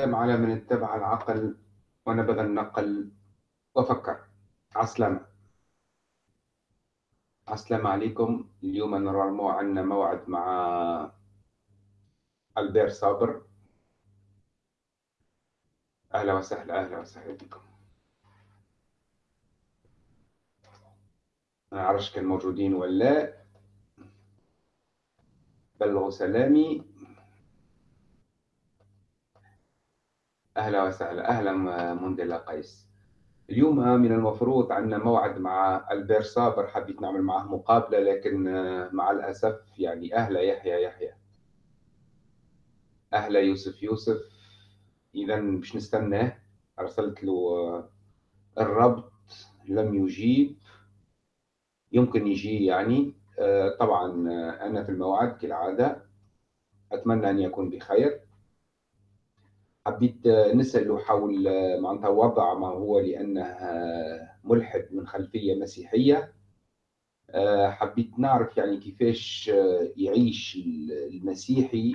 على من اتبع العقل ونبذ النقل. وفكر. عسلامة. عسلامة عليكم. اليوم نورمالمون عندنا موعد مع ألبير صابر. أهلا وسهلا أهلا وسهلا بكم. ما نعرفش كان موجودين ولا؟ بلغوا سلامي. أهلا وسهلا. أهلا مندلا قيس اليوم من المفروض عندنا موعد مع ألبير صابر حبيت نعمل معه مقابلة لكن مع الأسف يعني أهلا يحيى يحيى. أهلا يوسف يوسف. إذا باش نستناه. أرسلت له الربط لم يجيب. يمكن يجي يعني. طبعا أنا في الموعد كالعادة. أتمنى أن يكون بخير. حبيت نسأله حول معناتها وضع ما هو لأنه ملحد من خلفية مسيحية. حبيت نعرف يعني كيفاش يعيش المسيحي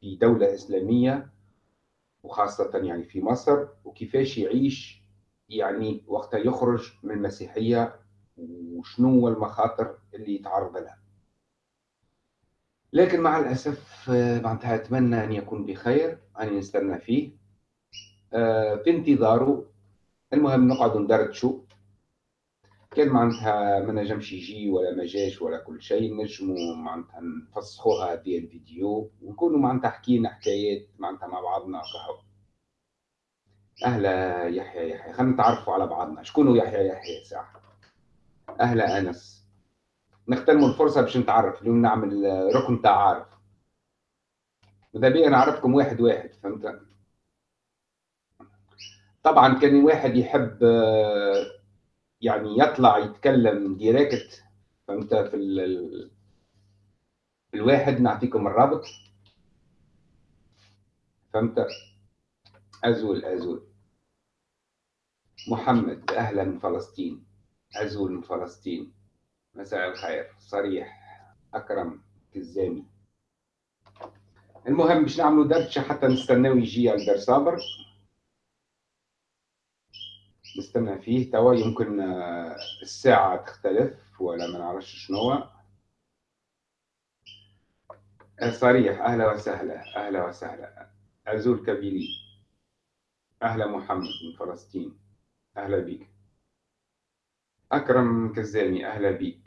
في دولة إسلامية وخاصة يعني في مصر وكيفاش يعيش يعني وقتها يخرج من المسيحية وشنو المخاطر اللي يتعرض لها. لكن مع الأسف معناتها أتمنى أن يكون بخير أنا نستنى فيه. في انتظاره. المهم نقعد ندردشوا كان معناتها ما نجمش يجي ولا ما جاش ولا كل شيء. نجموا معناتها نفسخوها هذه الفيديو. ونكونوا معناتها حكينا حكايات معناتها مع بعضنا كهو. أهلا يحيى يحيى. خلينا نتعرفوا على بعضنا. شكون يحيى؟ يحيى ساعه أهلا أنس. نغتنموا الفرصه باش نتعرف اليوم نعمل ركن تعارف ماذا بيا؟ نعرفكم واحد واحد فهمت؟ طبعا كان واحد يحب يعني يطلع يتكلم ديريكت فهمت؟ في ال... الواحد نعطيكم الرابط. فهمت؟ أزول أزول. محمد أهلا من فلسطين. أزول من فلسطين. مساء الخير. صريح أكرم كزامي المهم باش نعملوا دردشه حتى نستناو يجي البر صابر. نستنى فيه. توا يمكن الساعة تختلف ولا ما نعرفش شنو صريح أهلا وسهلا أهلا وسهلا. أزول كابيلي أهلا محمد من فلسطين. أهلا بك أكرم كزامي أهلا بك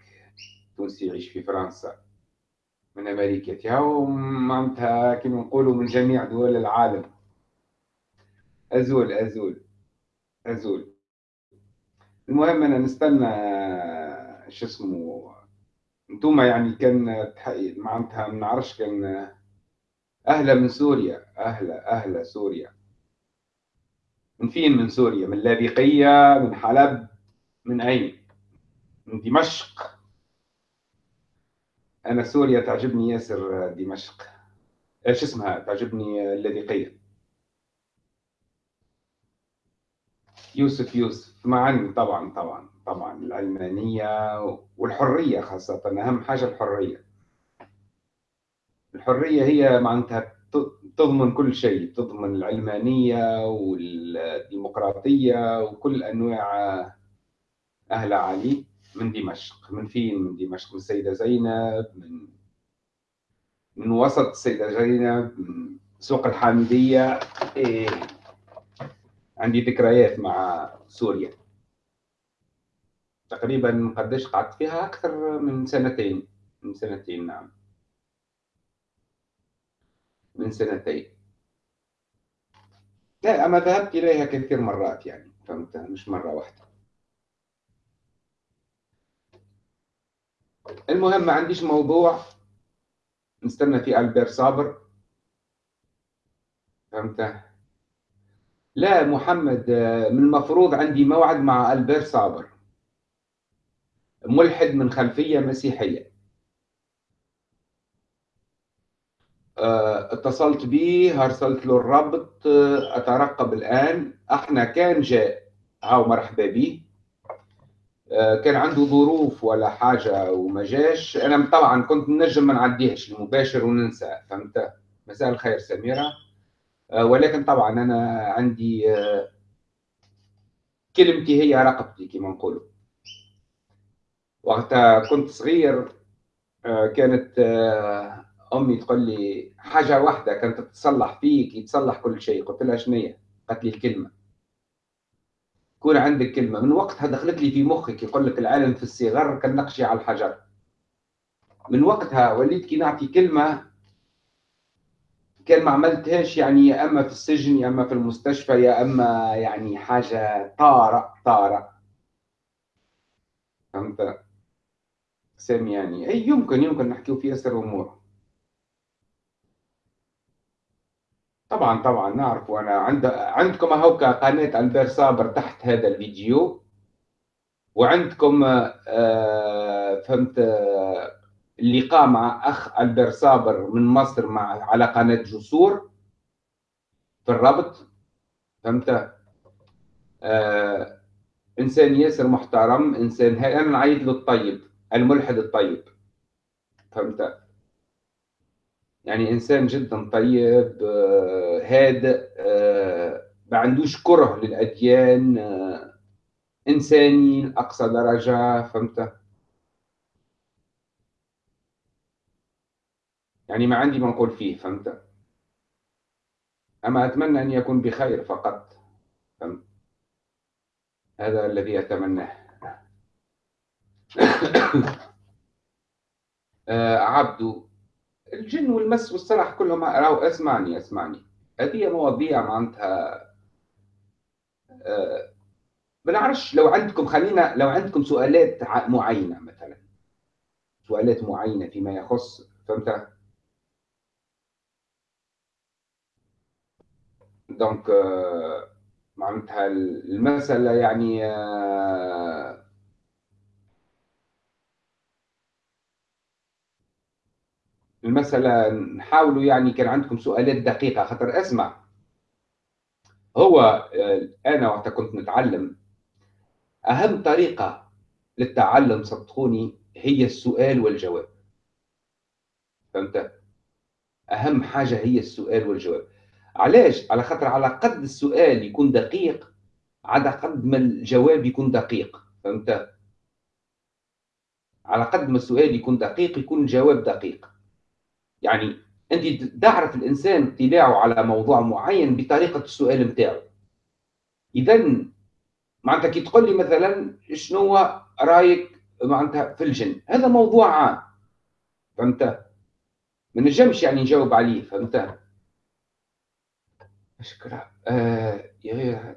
تونسي يعيش في فرنسا. من أمريكا. معناتها كما نقولوا من جميع دول العالم. أزول أزول أزول. المهم أنا نستنى شو اسمه انتوما يعني كان معناتها ما نعرفش كان أهلا من سوريا أهلا أهلا سوريا. من فين من سوريا؟ من لاذقية من حلب من أين؟ من دمشق. أنا سوريا تعجبني ياسر دمشق. إيش اسمها؟ تعجبني اللاذقيه يوسف يوسف. معا طبعا طبعا طبعا العلمانيه والحرية خاصة أهم حاجة الحرية. الحرية هي معناتها تضمن كل شيء تضمن العلمانيه والديمقراطية وكل أنواع أهل علي. من دمشق من فين؟ من دمشق من السيدة زينب من من وسط السيدة زينب من سوق الحامدية. إيه عندي ذكريات مع سوريا. تقريبا قديش قعدت فيها؟ أكثر من سنتين. من سنتين نعم. من سنتين. لا أما ذهبت إليها كثير مرات يعني فهمت؟ مش مرة واحدة. المهم ما عنديش موضوع. نستنى فيه ألبير صابر. فهمت؟ لا محمد من المفروض عندي موعد مع ألبير صابر. ملحد من خلفية مسيحية. آه، اتصلت به ارسلت له الرابط أترقب الآن. إحنا كان جاء. هاو مرحبا به آه، كان عنده ظروف ولا حاجة وما جاش أنا طبعا كنت نجم ما نعديهش المباشر وننسى فهمت؟ مساء الخير سميرة. آه، ولكن طبعا أنا عندي آه، كلمتي هي رقبتي كما نقولوا. وقتها كنت صغير آه، كانت أمي تقول لي حاجة واحدة كانت تتصلح فيك يتصلح كل شيء. قلت لها شنية؟ قالت لي الكلمة. يكون عندك كلمة. من وقتها دخلت لي في مخك يقول لك العالم في الصغر كالنقش على الحجر. من وقتها وليت كي نعطي كلمة كان ما عملتهاش يعني يا أما في السجن يا أما في المستشفى يا أما يعني حاجة طارئ طارئ فهمت؟ سامي يعني. أي يمكن يمكن نحكيو في ياسر امور طبعا طبعا نعرف. وأنا عند عندكم هوكا قناه البير صابر تحت هذا الفيديو. وعندكم آه فهمت آه اللقاء مع أخ البير صابر من مصر مع على قناة جسور. في الربط. فهمت؟ آه إنسان ياسر محترم إنسان أنا نعيط له الطيب الملحد الطيب. فهمت؟ يعني إنسان جدا طيب آه هادئ آه ما عندوش كره للأديان آه انساني لاقصى درجة فهمت؟ يعني ما عندي ما نقول فيه فهمت؟ أما أتمنى أن يكون بخير فقط فهمت؟ هذا الذي أتمناه. آه عبدو الجن والمس والسرح كلهم راهو اسمعني اسمعني هذه مواضيع معناتها آه بنعرفش لو عندكم خلينا لو عندكم سؤالات معينة مثلا. سؤالات معينة فيما يخص فهمت؟ دونك euh, معناتها المسألة يعني euh, المسألة نحاولوا يعني كان عندكم سؤالات دقيقة خاطر أسمع. هو آه، أنا وقت كنت نتعلم أهم طريقة للتعلم صدقوني هي السؤال والجواب. فهمت؟ أهم حاجة هي السؤال والجواب. علاش؟ على خاطر على قد السؤال يكون دقيق على قد ما الجواب يكون دقيق. فهمت؟ على قد ما السؤال يكون دقيق يكون الجواب دقيق. يعني أنت تعرف الإنسان اطلاعه على موضوع معين بطريقة السؤال نتاعو اذا معناتها كي تقول لي مثلا شنو رأيك معناتها في الجن؟ هذا موضوع عام. فهمت؟ ما نجمش يعني نجاوب عليه فهمت؟ شكرا آه يا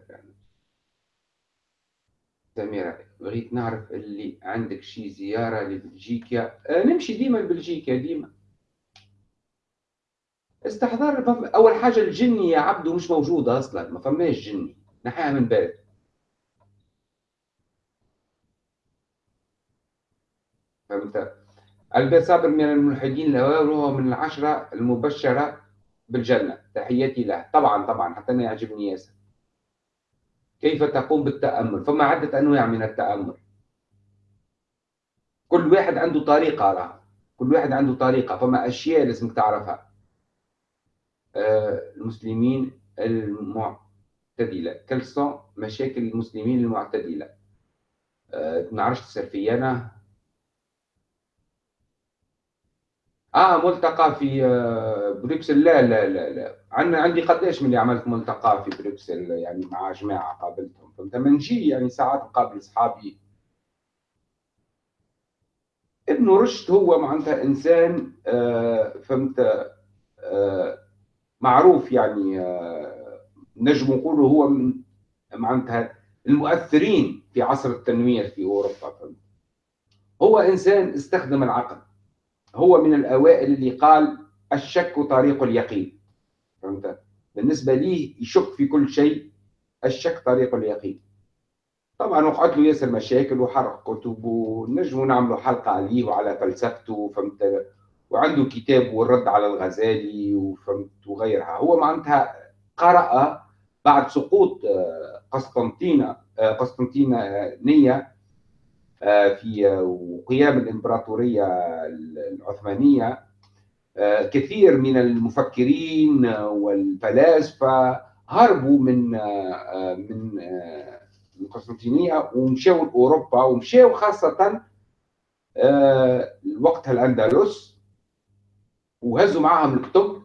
سميرة بغيت نعرف اللي عندك شي زيارة لبلجيكا؟ آه نمشي ديما لبلجيكا ديما. استحضار أول حاجة الجني يا عبدو مش موجودة أصلا ما فماش جني نحيها من بالك فهمت؟ البيت صابر من الملحدين وهو من العشرة المبشرة بالجنة. تحياتي له. طبعا طبعا حتى أنا يعجبني ياسر. كيف تقوم بالتأمل؟ فما عدة أنواع من التأمل. كل واحد عنده طريقة راه كل واحد عنده طريقة فما أشياء لازمك تعرفها. المسلمين المعتدلة. كل مشاكل المسلمين المعتدلة. آه نعرفش تصير في أنا. آه ملتقى في آه، بروكسل. لا لا لا لا. عندنا عندي قداش من اللي عملت ملتقى في بروكسل يعني مع جماعة قابلتهم. فهمت؟ نجي يعني ساعات نقابل اصحابي ابن رشد هو معناتها إنسان آه فهمت؟ آه معروف يعني آه نجم نقولوا هو من معناتها المؤثرين في عصر التنوير في أوروبا. هو إنسان استخدم العقل. هو من الأوائل اللي قال الشك طريق اليقين. فهمت؟ بالنسبة لي يشك في كل شيء الشك طريق اليقين. طبعا وقعت له ياسر مشاكل وحرق كتب ونجموا نعملوا حلقة عليه وعلى فلسفته فهمت؟ وعنده كتاب والرد على الغزالي وفهمت وغيرها. هو معناتها قرأ بعد سقوط آه، قسطنطينة آه، قسطنطينية آه، في وقيام الإمبراطورية العثمانية. آه، كثير من المفكرين والفلاسفة هربوا من من من قسطنطينية ومشاو لأوروبا ومشاو خاصة وقتها الأندلس. وهزوا معاهم الكتب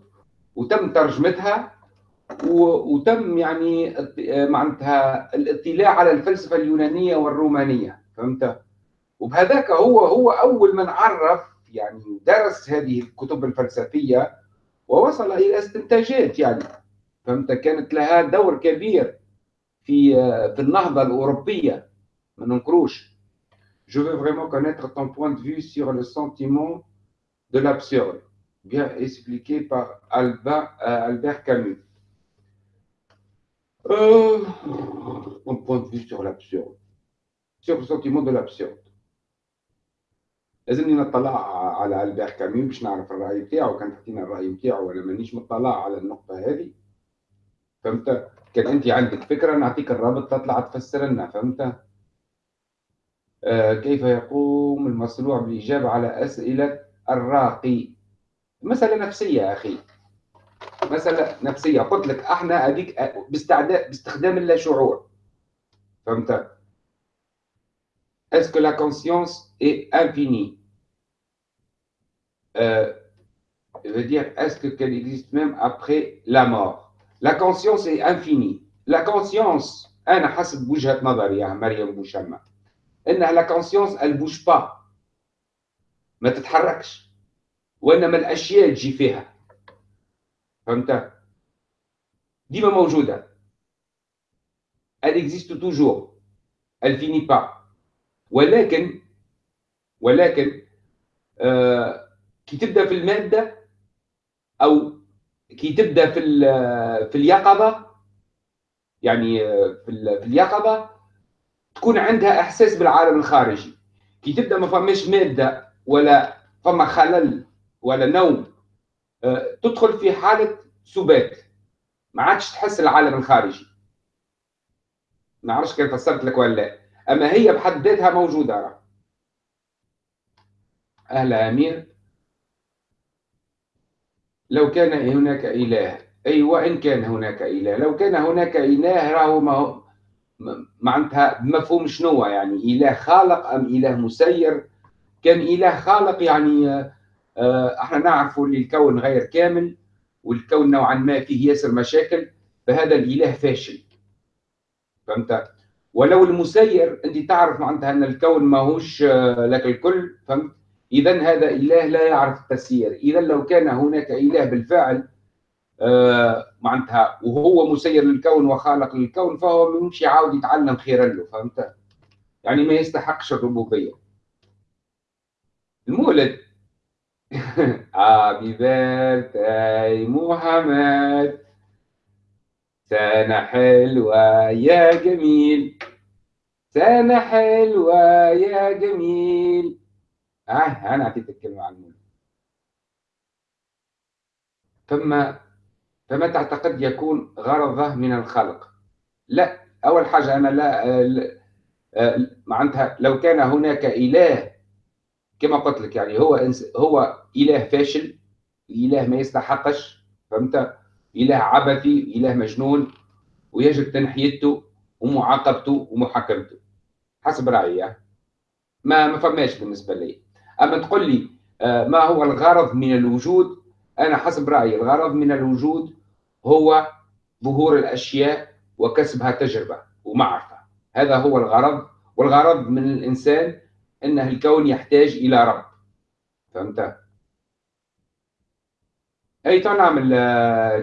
وتم ترجمتها وتم يعني معناتها الاطلاع على الفلسفة اليونانية والرومانية فهمت؟ وبهذاك هو هو أول من عرف يعني درس هذه الكتب الفلسفية ووصل إلى استنتاجات يعني فهمت؟ كانت لها دور كبير في في النهضة الأوروبية ما ننكروش Je veux vraiment connaître ton point de vue sur le sentiment de l'absurde, bien expliqué par Albin, euh, Albert Camus. Euh, mon point de vue sur l'absurde, sur le sentiment de l'absurde. لازمني نطلع على البير كامي باش نعرف الرأي بتاعه كان تحكينا الرأي بتاعه ولا مانيش مطلع على النقطة هذه. فهمت؟ كان أنت عندك فكرة نعطيك الرابط تطلع تفسر لنا فهمت؟ آه كيف يقوم المصنوع بالاجابه على أسئلة الراقي؟ مسألة نفسية يا أخي. مسألة نفسية. قلت لك أحنا هذيك آه، باستعداء باستخدام اللاشعور فهمت؟ est-ce que la conscience est infinie ça veut dire est-ce que qu'elle existe la vie après la mort? La conscience est infinie. La conscience أنا حسب وجهة نظري يا مريم بوشمه إنها la conscience ما تتحركش. وإنما الأشياء تجي فيها. فهمت؟ ديما موجودة. Elle existe finit pas. ولكن ولكن آه كي تبدأ في المادة أو كي تبدأ في في اليقظة يعني في, في اليقظة تكون عندها إحساس بالعالم الخارجي. كي تبدأ ما فماش مادة ولا فما خلل ولا نوم. آه، تدخل في حالة سبات. ما عادش تحس العالم الخارجي. ما أعرفش كيف فسرت لك ولا لا. أما هي بحد ذاتها موجودة. أهلا أمير. لو كان هناك إله. أي وإن كان هناك إله. لو كان هناك إله راهو ما معناتها بمفهوم شنو يعني إله خالق أم إله مسير؟ كان إله خالق يعني إحنا نعرف ان الكون غير كامل والكون نوعا ما فيه ياسر مشاكل فهذا الإله فاشل. فهمت؟ ولو المسير أنت تعرف معناتها أن الكون ماهوش آه، لك الكل فهمت؟ اذا هذا إله لا يعرف التسيير. اذا لو كان هناك إله بالفعل آه معناتها وهو مسير للكون وخالق للكون فهو مش يعاود يتعلم خيرا له فهمت؟ يعني ما يستحقش الربوبية. المولد Happy birthday محمد. سنة حلوة يا جميل. سنة حلوة يا جميل. آه أنا أعطيت الكلمة عن المولد ثم فما تعتقد يكون غرضه من الخلق؟ لا أول حاجة أنا لا آه، معناتها لو كان هناك إله كما قلت لك يعني هو إنس هو إله فاشل إله ما يستحقش فهمت؟ إله عبثي إله مجنون ويجب تنحيته ومعاقبته ومحاكمته. حسب رأيي ما ما فماش بالنسبة لي. أما تقول لي آه، ما هو الغرض من الوجود؟ أنا حسب رأيي الغرض من الوجود هو ظهور الأشياء وكسبها تجربة ومعرفة. هذا هو الغرض والغرض من الإنسان ان الكون يحتاج إلى رب. فهمت؟ أي نعمل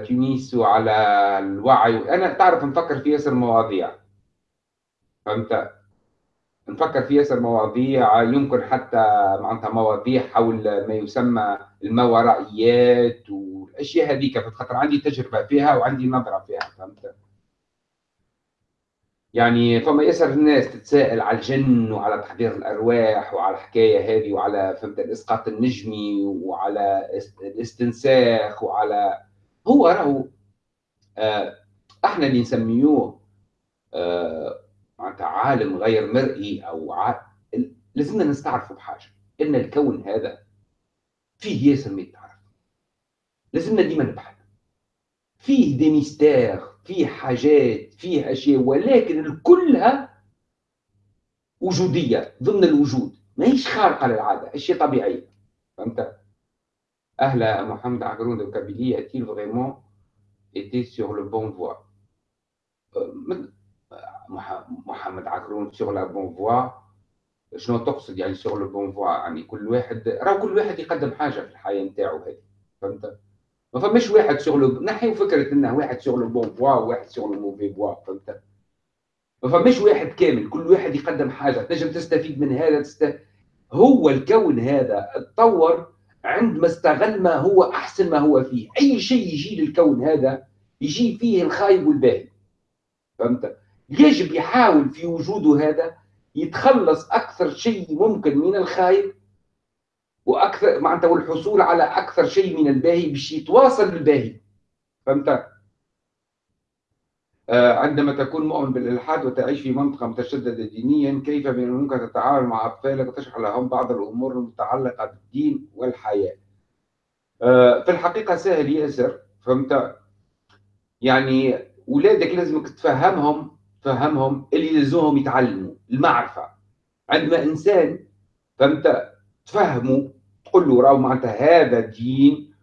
تونس وعلى الوعي. أنا تعرف نفكر في ياسر مواضيع. فهمت؟ نفكر في ياسر مواضيع يمكن حتى معناتها مواضيع حول ما يسمى الماورائيات والأشياء هذيك. خاطر عندي تجربة فيها وعندي نظرة فيها. فهمت؟ يعني فما ياسر الناس تتساءل على الجن وعلى تحضير الأرواح وعلى الحكاية هذه وعلى فهمت الإسقاط النجمي وعلى الاستنساخ وعلى هو راهو آه إحنا اللي نسميوه آه معناتها عالم غير مرئي أو ع... لازمنا نستعرفوا بحاجة إن الكون هذا فيه ياسر ما يتعرف لازمنا ديما نبحث فيه دي ميستير فيه حاجات فيه أشياء ولكن كلها وجودية ضمن الوجود. ماهيش خارقة للعادة أشياء طبيعية. فهمت؟ أهل محمد عقرون de Kabylie. A-t-il vraiment été sur le bon voie محمد عقرون sur la bonne voie. شنو تقصد يعني sur le bon voie يعني كل واحد راه كل واحد يقدم حاجة في الحياة نتاعو هذه. فهمت؟ ما فماش واحد sur le نحيو فكرة إنه واحد sur la bonne voie وواحد sur la mauvaise voie فهمت؟ ما فماش واحد كامل كل واحد يقدم حاجة تنجم تستفيد من هذا تست... هو الكون هذا تطور عندما استغل ما هو أحسن ما هو فيه. أي شيء يجي للكون هذا يجي فيه الخايب والباهي فهمت؟ يجب يحاول في وجوده هذا يتخلص أكثر شيء ممكن من الخايب وأكثر معناتها والحصول على أكثر شيء من الباهي باش يتواصل بالباهي. فهمت؟ آه، عندما تكون مؤمن بالإلحاد وتعيش في منطقة متشددة دينيا كيف من الممكن تتعامل مع أطفالك وتشرح لهم بعض الأمور المتعلقة بالدين والحياة؟ آه، في الحقيقة سهل ياسر فهمت؟ يعني اولادك لازمك تفهمهم تفهمهم اللي لازمهم يتعلموا المعرفة. عندما إنسان فهمت؟ تفهمه تقول له راهو معناتها هذا دين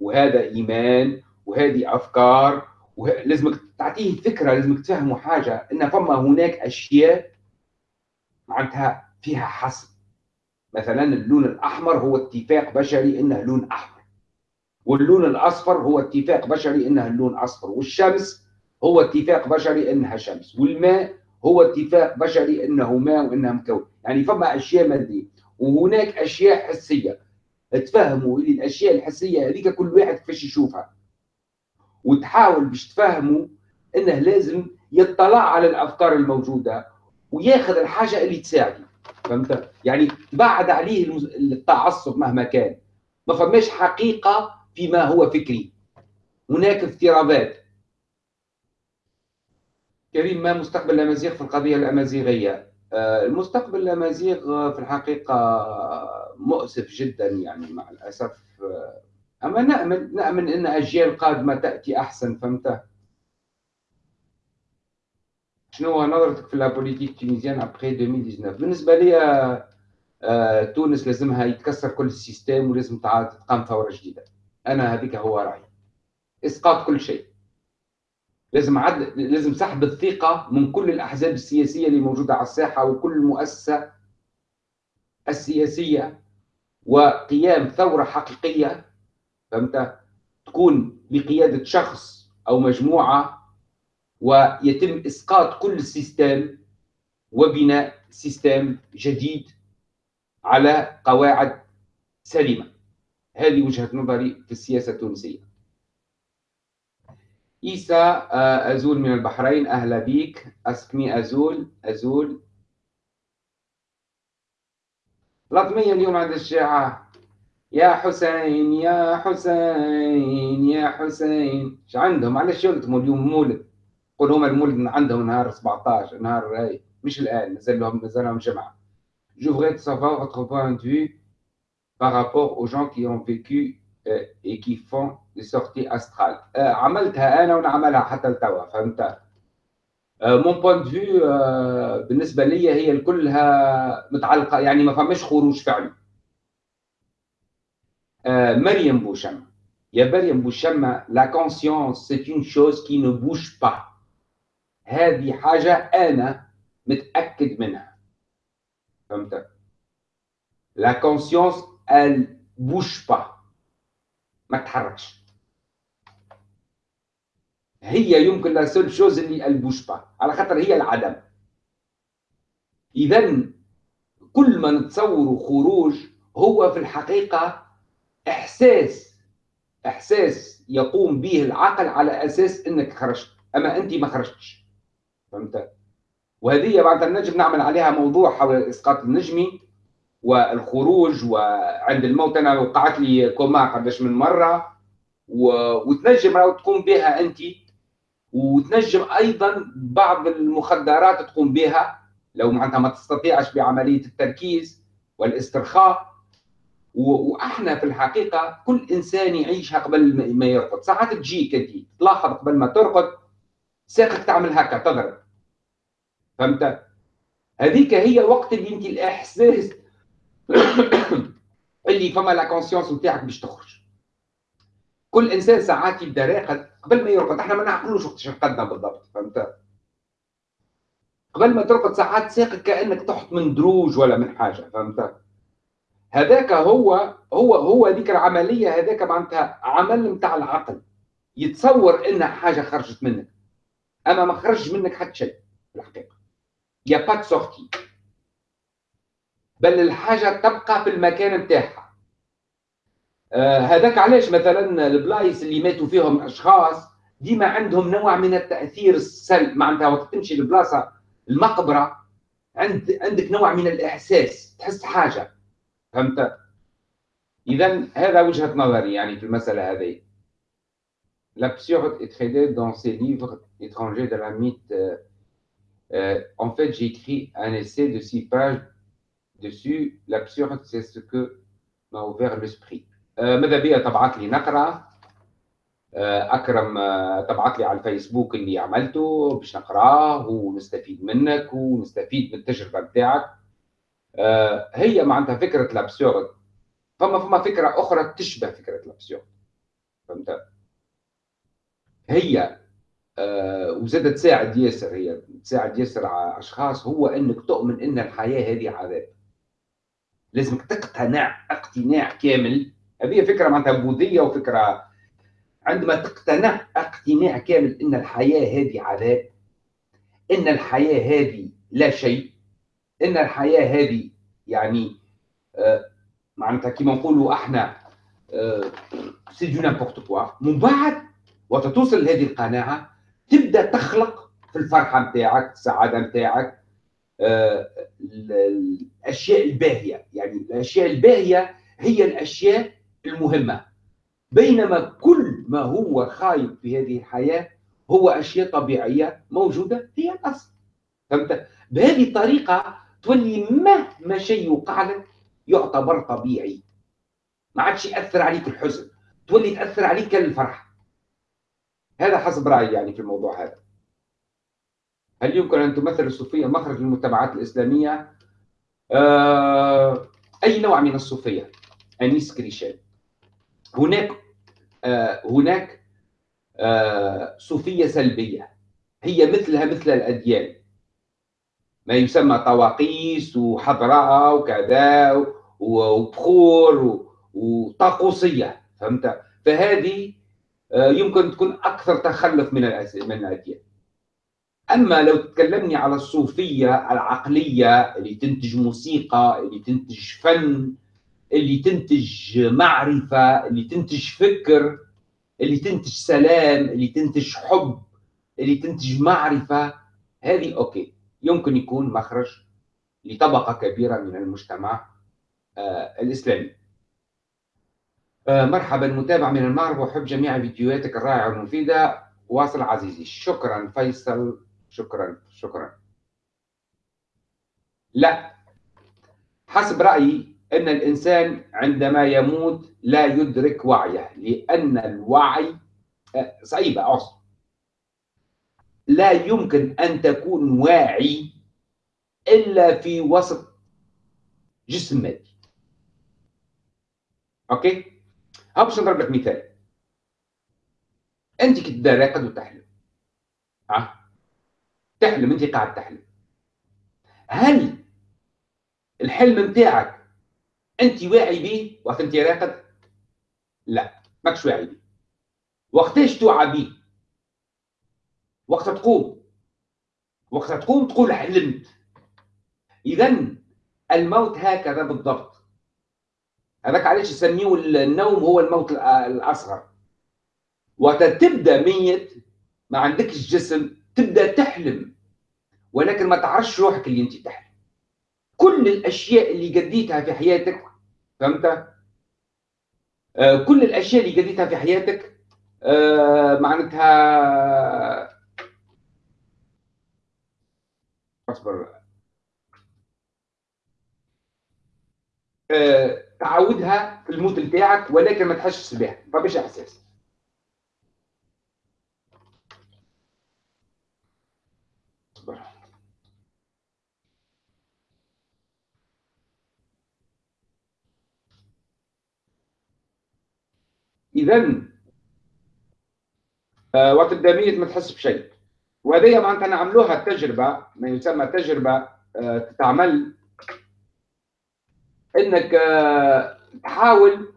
وهذا إيمان وهذه أفكار وه... لازمك تعطيه فكرة لازمك تفهمه حاجة إن فما هناك أشياء معناتها فيها حسب مثلا اللون الأحمر هو اتفاق بشري إنه لون أحمر. واللون الأصفر هو اتفاق بشري إنه اللون أصفر. والشمس هو اتفاق بشري إنها شمس. والماء هو اتفاق بشري إنه ماء وانه مكون. يعني فما أشياء ماديه وهناك أشياء حسية. تفهموا الأشياء الحسية هذيك كل واحد كيفاش يشوفها. وتحاول باش تفهموا إنه لازم يطلع على الأفكار الموجودة وياخذ الحاجة اللي تساعده. فهمت؟ يعني بعد عليه التعصب مهما كان. ما فماش حقيقة فيما هو فكري. هناك افتراضات. كريم ما مستقبل الأمازيغ في القضية الأمازيغية؟ آه، المستقبل الأمازيغ في الحقيقة مؤسف جدا يعني مع الأسف. أما نامل نامل إن أجيال قادمة تأتي أحسن فهمت؟ شنو هو نظرتك في la politique tunisienne après 2019 بالنسبة لي آه، تونس لازمها يتكسر كل ال système ولازم تقام ثورة جديدة. أنا هذيك هو رأيي. إسقاط كل شيء. لازم عد... لازم سحب الثقة من كل الأحزاب السياسية اللي موجودة على الساحة وكل المؤسسة السياسية. وقيام ثورة حقيقية فهمت؟ تكون بقياده شخص أو مجموعة ويتم إسقاط كل ال système وبناء système جديد على قواعد سليمة. هذه وجهة نظري في السياسة التونسية. عيسى آه، أزول من البحرين. أهلا بيك. أسكمي أزول. أزول. لطمية اليوم عند الشيعة. يا حسين يا حسين يا حسين. إيش عندهم؟ علاش يلتموا اليوم؟ مولد. قول هما المولد عندهم نهار 17 نهار هاي مش الآن مازال لهم مازال لهم جمعة. Je voudrais savoir votre point de vue par rapport aux gens qui ont vécu et qui font des sorties astrales. عملتها أنا ونعملها حتى لتوا فهمت؟ mon point de vue بالنسبة لي هي كلها متعلقة يعني ما فماش خروج فعلي. مريم بوشم. يا مريم بوشم la conscience c'est une chose qui ne bouge pas هذه حاجة أنا متأكد منها. فهمت؟ la conscience elle bouge pas ما تتحركش هي يمكن la seule chose اللي elle bouge pas على خاطر هي العدم. اذا كل ما نتصور خروج هو في الحقيقة إحساس إحساس يقوم به العقل على أساس إنك خرجت أما أنت ما خرجتش. فهمت؟ وهذه بعد النجم نعمل عليها موضوع حول الاسقاط النجمي والخروج وعند الموت أنا وقعت لي كوما قداش من مرة و... وتنجم تقوم بها أنت. وتنجم أيضا بعض المخدرات تقوم بها لو معناتها ما تستطيعش بعملية التركيز والاسترخاء. وأحنا في الحقيقة كل إنسان يعيشها قبل ما يرقد. ساعات تجيك أنت تلاحظ قبل ما ترقد ساقك تعمل هكا تضرب. فهمت؟ هذيك هي وقت اللي انت الإحساس اللي فما لا كونسيونس نتاعك باش تخرج. كل إنسان ساعات يبدأ راقد قبل ما يرقد. إحنا ما نعقلوش وقتاش رقدنا بالضبط فهمت؟ قبل ما ترقد ساعات ساقك كأنك تحط من دروج ولا من حاجة فهمت؟ هذاك هو هو هو هذيك العملية هذاك معناتها عمل نتاع العقل. يتصور إن حاجة خرجت منك. أما ما خرج منك حتى شيء في الحقيقة. y a pas sortie. بل الحاجة تبقى في المكان نتاعها هذاك علاش مثلا البلايص اللي ماتوا فيهم أشخاص ديما عندهم نوع من التأثير السلبي معناتها وقت تمشي لبلاصة المقبرة عند عندك نوع من الإحساس تحس حاجة فهمت اذا هذا وجهة نظري يعني في المسألة هذه L'absurde est traité dans ses livres étrangers de la mythe. Euh, en fait, j'ai écrit un essai de six pages dessus. L'absurde, c'est ce que m'a ouvert l'esprit. ماذا بيا تبعت لي نقرا أكرم تبعت لي على الفيسبوك اللي عملته. باش نقراه ونستفيد منك ونستفيد من التجربة نتاعك هي معناتها فكرة ال absurde فما فما فكرة أخرى تشبه فكرة ال absurde فهمت؟ هي آه وزادت تساعد ياسر. هي تساعد ياسر على أشخاص. هو إنك تؤمن إن الحياة هذه عذاب. لازمك تقتنع اقتناع كامل هذه فكرة معناتها بوذية وفكرة عندما تقتنع اقتناع كامل إن الحياة هذه عذاب إن الحياة هذه لا شيء إن الحياة هذه يعني آه معناتها كيما نقولوا إحنا c'est du n'importe quoi من بعد وقت توصل لهذه القناعة تبدأ تخلق في الفرحة نتاعك السعادة نتاعك آه الأشياء الباهية. يعني الأشياء الباهية هي الأشياء المهمة. بينما كل ما هو خايب في هذه الحياة هو أشياء طبيعية موجودة هي الأصل. فهمت؟ بهذه الطريقة تولي مهما شيء يوقع لك يعتبر طبيعي. ما عادش يأثر عليك الحزن تولي تأثر عليك الفرح. هذا حسب رأيي يعني في الموضوع هذا. هل يمكن أن تمثل الصوفية مخرج للمتبعات الإسلامية؟ آه أي نوع من الصوفية؟ أنيس كريشان. هناك آه هناك آه صوفية سلبية. هي مثلها مثل الأديان. ما يسمى طواقيس وحضراء وكذا وبخور وطاقوسية فهمت؟ فهذه يمكن تكون أكثر تخلف من من الأديان. أما لو تكلمني على الصوفية العقلية اللي تنتج موسيقى اللي تنتج فن اللي تنتج معرفة اللي تنتج فكر اللي تنتج سلام اللي تنتج حب اللي تنتج معرفة. هذه أوكي. يمكن يكون مخرج لطبقة كبيرة من المجتمع آه الإسلامي. آه مرحبا متابع من المغرب واحب جميع فيديوهاتك الرائعة والمفيدة. واصل عزيزي. شكرا فيصل. شكرا شكرا. لا. حسب رأيي إن الإنسان عندما يموت لا يدرك وعيه لأن الوعي آه صعيبه اعصر لا يمكن أن تكون واعي إلا في وسط جسم مادي. أوكي؟ ها باش نضرب لك مثال أنت كنت راقد وتحلم ها؟ تحلم أنت قاعد تحلم. هل الحلم نتاعك انت واعي به وقت انت راقد لا ماكش واعي به وقتاش توعى به وقت تقوم. وقت تقوم تقول حلمت اذا الموت هكذا بالضبط. هذاك علاش يسميه النوم هو الموت الأصغر. وقت تبدأ ميت ما عندكش جسم تبدأ تحلم. ولكن ما تعرفش روحك اللي أنت تحلم. كل الأشياء اللي قديتها في حياتك فهمت؟ آه كل الأشياء اللي قديتها في حياتك آه معناتها أصبر. آه تعودها في الموت بتاعك ولكن ما تحسش بها. ما فيش إحساس اصبر اذا آه، وقت الدمية ما تحس بشيء. وهذه معناتها نعملوها تجربة ما يسمى تجربة آه، تتعمل. إنك آه، تحاول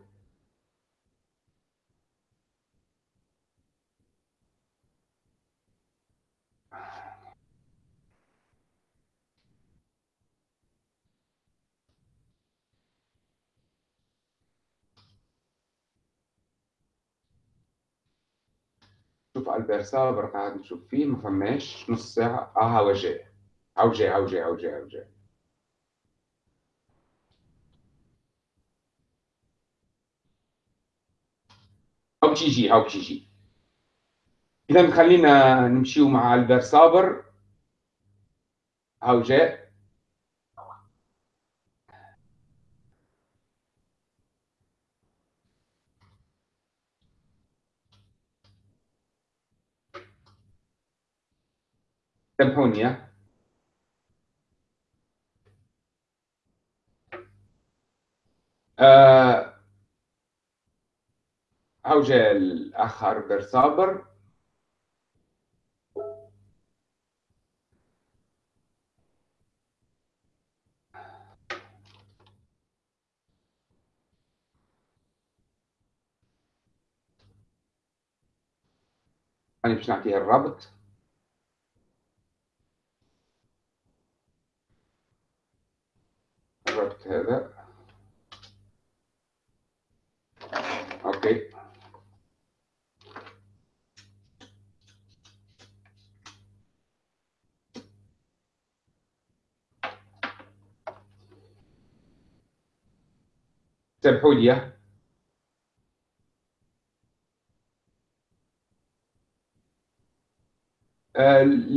البير صابر قاعد نشوف فيه ما فماش نص ساعة آه هو جاي. هو جاي هو جاي هو جاي هو جاي. هاو باش يجي هاو باش يجي اذا خلينا نمشيو مع البير صابر هاو جاء سامحوني ها. آه هاو جاء الاخ البير صابر أنا باش نعطيه الرابط هذا أوكي سامحوا لي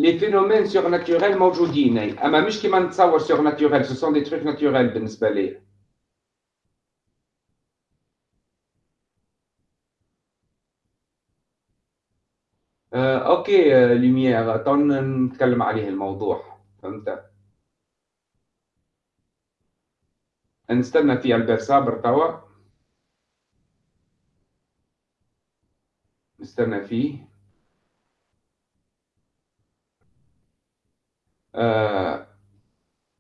les phénomènes surnaturels موجودين اما مش كيما نتصور surnaturels ce sont des trucs naturels بالنسبة لي okay lumière تو نتكلم عليه الموضوع فهمت نستنى في البير صابر توا. نستنى فيه. آه،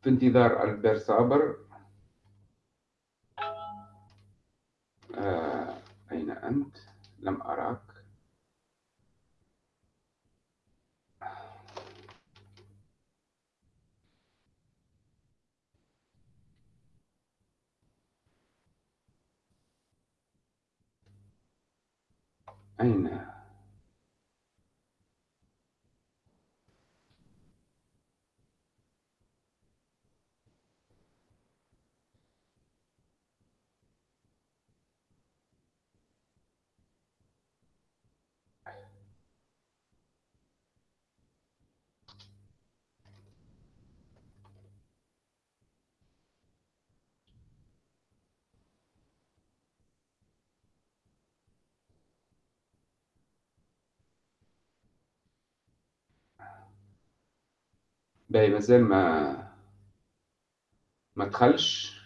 في انتظار البير صابر. آه، أين أنت؟ لم أراك. أين؟ باهي مازال ما ما دخلش.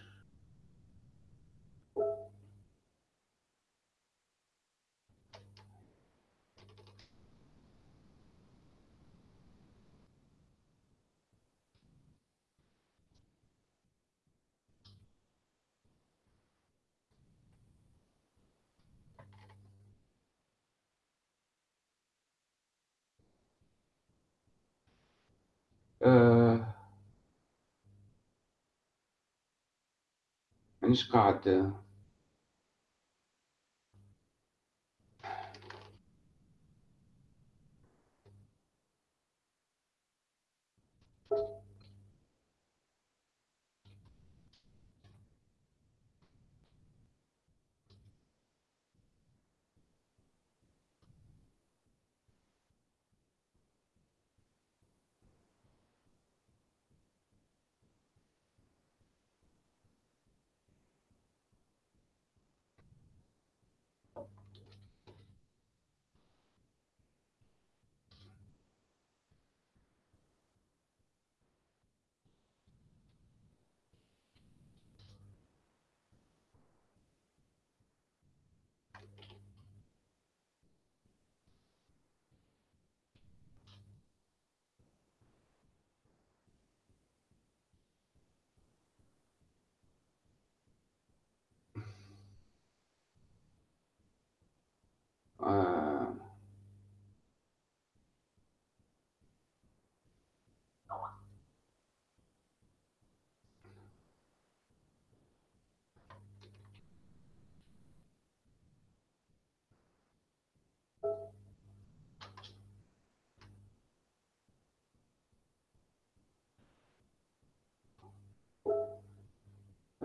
مانيش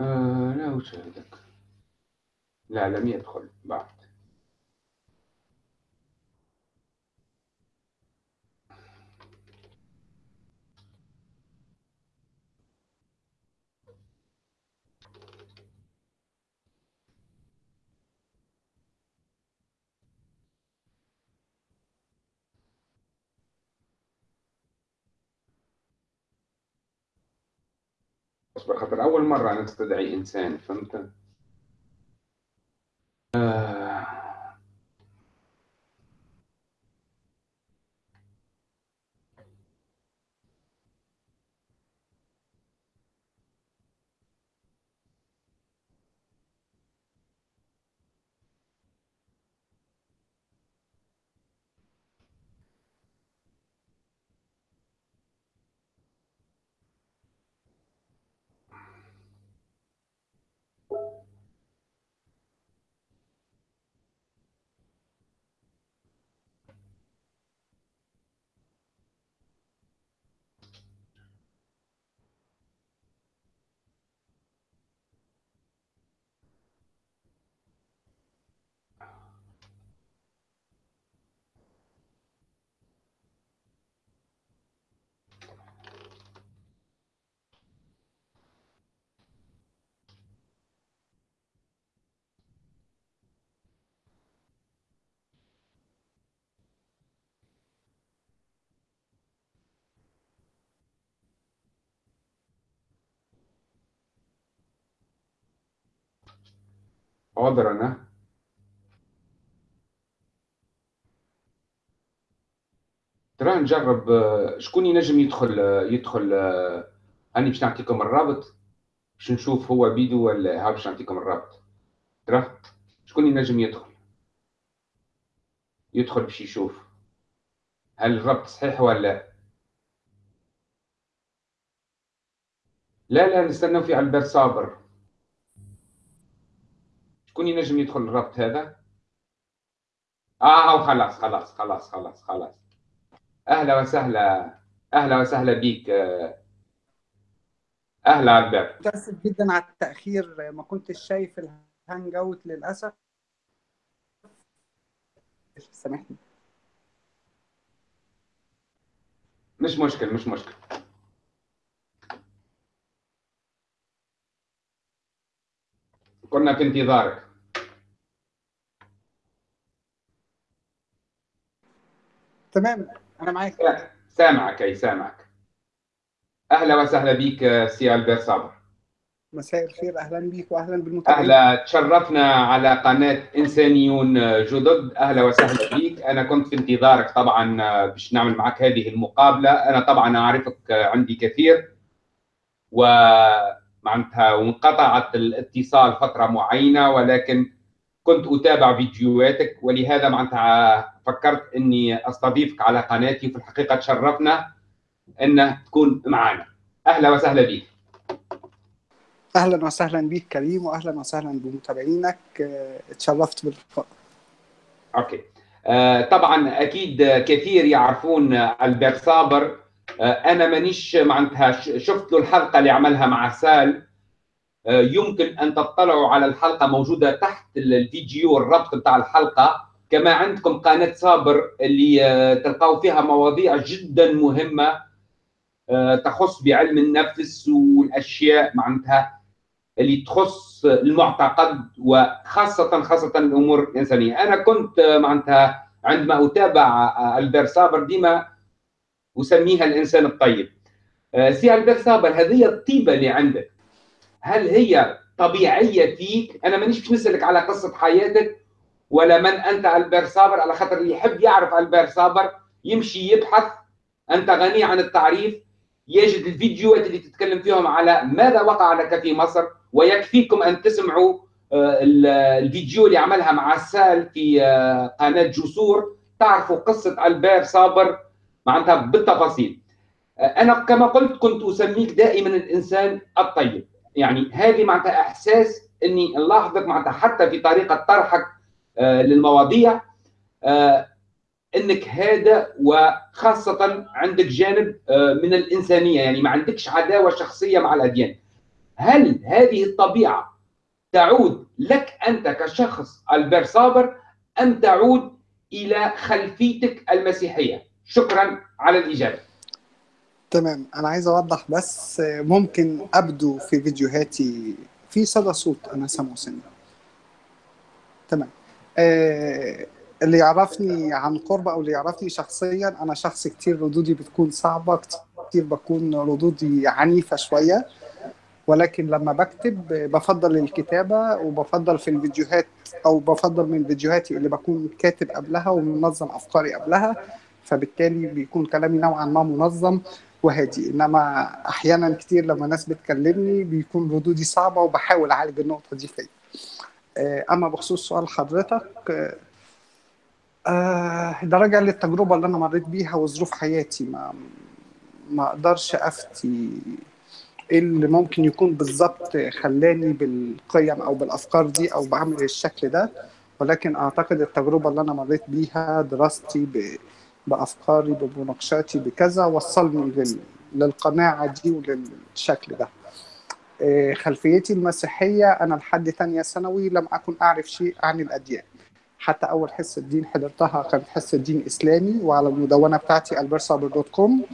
آه لا أشاهدك لا لم يدخل بعد. اصبر خاطر أول مرة أنا استدعي إنسان فهمت؟ حاضر أنا ترى نجرب شكون ينجم يدخل يدخل آه، هاني باش نعطيكم الرابط؟ باش نشوف هو بيدو ولا ها باش نعطيكم الرابط. ترى؟ شكون ينجم يدخل؟ يدخل باش يشوف. هل الربط صحيح ولا؟ لا لا نستنى في البير صابر. شكون ينجم يدخل الربط هذا؟ آه خلاص خلاص خلاص خلاص خلاص. أهلا وسهلا. أهلا وسهلا بك أهلا عبد. متأسف جدا على التأخير ما كنتش شايف الهانج أوت للأسف. سامحني. مش مشكل مش مشكل. كنا في انتظارك. تمام أنا معاك. سامعك أي سامعك. أهلا وسهلا بك سي البير صابر. مساء الخير أهلا بك واهلا بالمتابعين. أهلا تشرفنا على قناة إنسانيون جدد. أهلا وسهلا بك أنا كنت في انتظارك طبعا باش نعمل معك هذه المقابلة. أنا طبعا أعرفك عندي كثير. و معناتها وانقطعت الاتصال فترة معينة ولكن كنت أتابع فيديوهاتك. ولهذا معناتها فكرت إني أستضيفك على قناتي. وفي الحقيقة تشرفنا أن تكون معنا. أهلا وسهلا بك أهلا وسهلا بك كريم واهلا وسهلا بمتابعينك. اتشرفت باللقاء. okay. آه طبعا أكيد كثير يعرفون البير صابر أنا مانيش معناتها شفت له الحلقة اللي عملها مع سال. آه يمكن أن تطلعوا على الحلقة موجودة تحت الفيديو الربط بتاع الحلقة. كما عندكم قناة صابر اللي آه تلقاو فيها مواضيع جدا مهمة تخص بعلم النفس والأشياء معناتها اللي تخص المعتقد وخاصة خاصة الأمور الإنسانية. أنا كنت معناتها عندما أتابع البير صابر ديما اسميها الإنسان الطيب. سي البير صابر هذه الطيبة اللي عندك. هل هي طبيعية فيك؟ أنا مانيش باش نسألك على قصة حياتك ولا من أنت البير صابر على خاطر اللي يحب يعرف البير صابر يمشي يبحث. أنت غني عن التعريف. يجد الفيديوهات اللي تتكلم فيهم على ماذا وقع لك في مصر ويكفيكم أن تسمعوا الفيديو اللي عملها مع سال في قناة جسور. تعرفوا قصة البير صابر معناتها بالتفاصيل. أنا كما قلت كنت أسميك دائما الإنسان الطيب. يعني هذه معناتها إحساس إني نلاحظك معناتها حتى في طريقة طرحك للمواضيع. إنك هذا وخاصة عندك جانب من الإنسانية. يعني ما عندكش عداوة شخصية مع الأديان. هل هذه الطبيعة تعود لك أنت كشخص البير صابر أم تعود إلى خلفيتك المسيحية؟ شكرا على الإجابة. تمام. أنا عايز أوضح بس ممكن أبدو في فيديوهاتي في صدى صوت أنا سامعه سنة. تمام. آه اللي يعرفني عن قرب أو اللي يعرفني شخصيا أنا شخص كتير ردودي بتكون صعبة كتير بكون ردودي عنيفة شوية. ولكن لما بكتب بفضل الكتابة وبفضل في الفيديوهات أو بفضل من فيديوهاتي اللي بكون كاتب قبلها ومنظم أفكاري قبلها. فبالتالي بيكون كلامي نوعا ما منظم وهادي. إنما أحيانا كتير لما ناس بتكلمني بيكون ردودي صعبة وبحاول أعالج النقطة دي فيا. أما بخصوص سؤال حضرتك آه ده راجع للتجربة اللي أنا مريت بيها وظروف حياتي. ما ما أقدرش أفتي إيه اللي ممكن يكون بالظبط خلاني بالقيم أو بالأفكار دي أو بعمل الشكل ده. ولكن أعتقد التجربة اللي أنا مريت بيها دراستي ب... بأفكاري بمناقشاتي بكذا وصلني لل... للقناعة دي وللشكل ده. خلفيتي المسيحية أنا لحد تانية ثانوي لم أكن أعرف شيء عن الأديان. حتى أول حصة دين حضرتها كانت حصة دين إسلامي وعلى المدونة بتاعتي البرصابر دوت كوم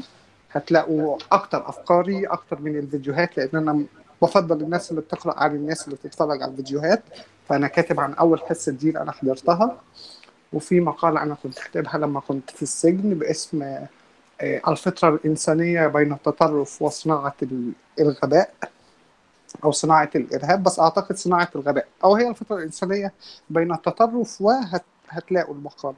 هتلاقوا أكتر أفكاري أكتر من الفيديوهات لأن أنا بفضل الناس اللي بتقرأ عن الناس اللي بتتفرج على الفيديوهات. فأنا كاتب عن أول حصة دين أنا حضرتها. وفي مقالة أنا كنت كاتبها لما كنت في السجن باسم الفطرة الإنسانية بين التطرف وصناعة الغباء أو صناعة الإرهاب بس أعتقد صناعة الغباء. أو هي الفطرة الإنسانية بين التطرف وهتلاقوا المقال.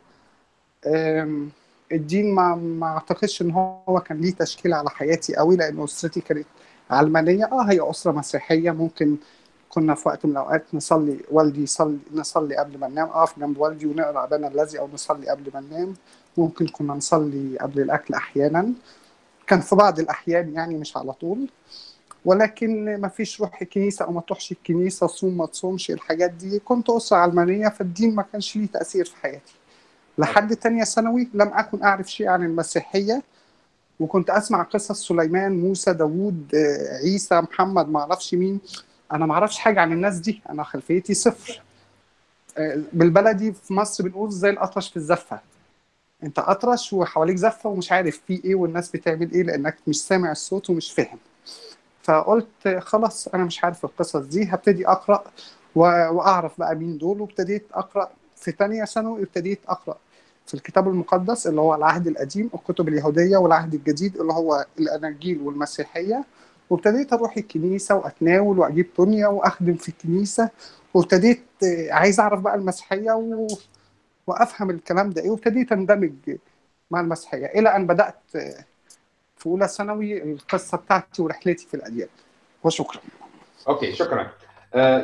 الدين ما ما أعتقدش إن هو كان ليه تشكيل على حياتي قوي لأن أسرتي كانت علمانية. آه هي أسرة مسيحية ممكن كنا في وقت من الأوقات نصلي والدي يصلي نصلي قبل ما ننام. اقف جنب والدي ونقرأ ابانا الذي أو نصلي قبل ما ننام. ممكن كنا نصلي قبل الأكل أحيانا. كان في بعض الأحيان يعني مش على طول. ولكن ما فيش روح الكنيسة أو ما تروحش الكنيسة صوم ما تصومش الحاجات دي. كنت أسرة علمانية فالدين ما كانش ليه تأثير في حياتي. لحد تانية ثانوي لم أكن أعرف شيء عن المسيحية. وكنت أسمع قصص سليمان موسى داوود عيسى محمد ما أعرفش مين. أنا ما أعرفش حاجة عن الناس دي. أنا خلفيتي صفر. بالبلدي في مصر بنقول زي الأطرش في الزفة. أنت أطرش وحواليك زفة ومش عارف في إيه والناس بتعمل إيه لأنك مش سامع الصوت ومش فاهم. فقلت خلاص أنا مش عارف القصص دي. هبتدي أقرأ وأعرف بقى مين دول. وابتديت أقرأ في تانية ثانوي. ابتديت أقرأ في الكتاب المقدس اللي هو العهد القديم الكتب اليهودية والعهد الجديد اللي هو الأناجيل والمسيحية. وابتديت أروح الكنيسة وأتناول وأجيب طنية وأخدم في الكنيسة وابتديت عايز أعرف بقى المسيحية و... وأفهم الكلام ده إيه وابتديت أندمج مع المسيحية إلى أن بدأت في أولى ثانوي القصة بتاعتي ورحلتي في الأديان. وشكرا. أوكي شكرا.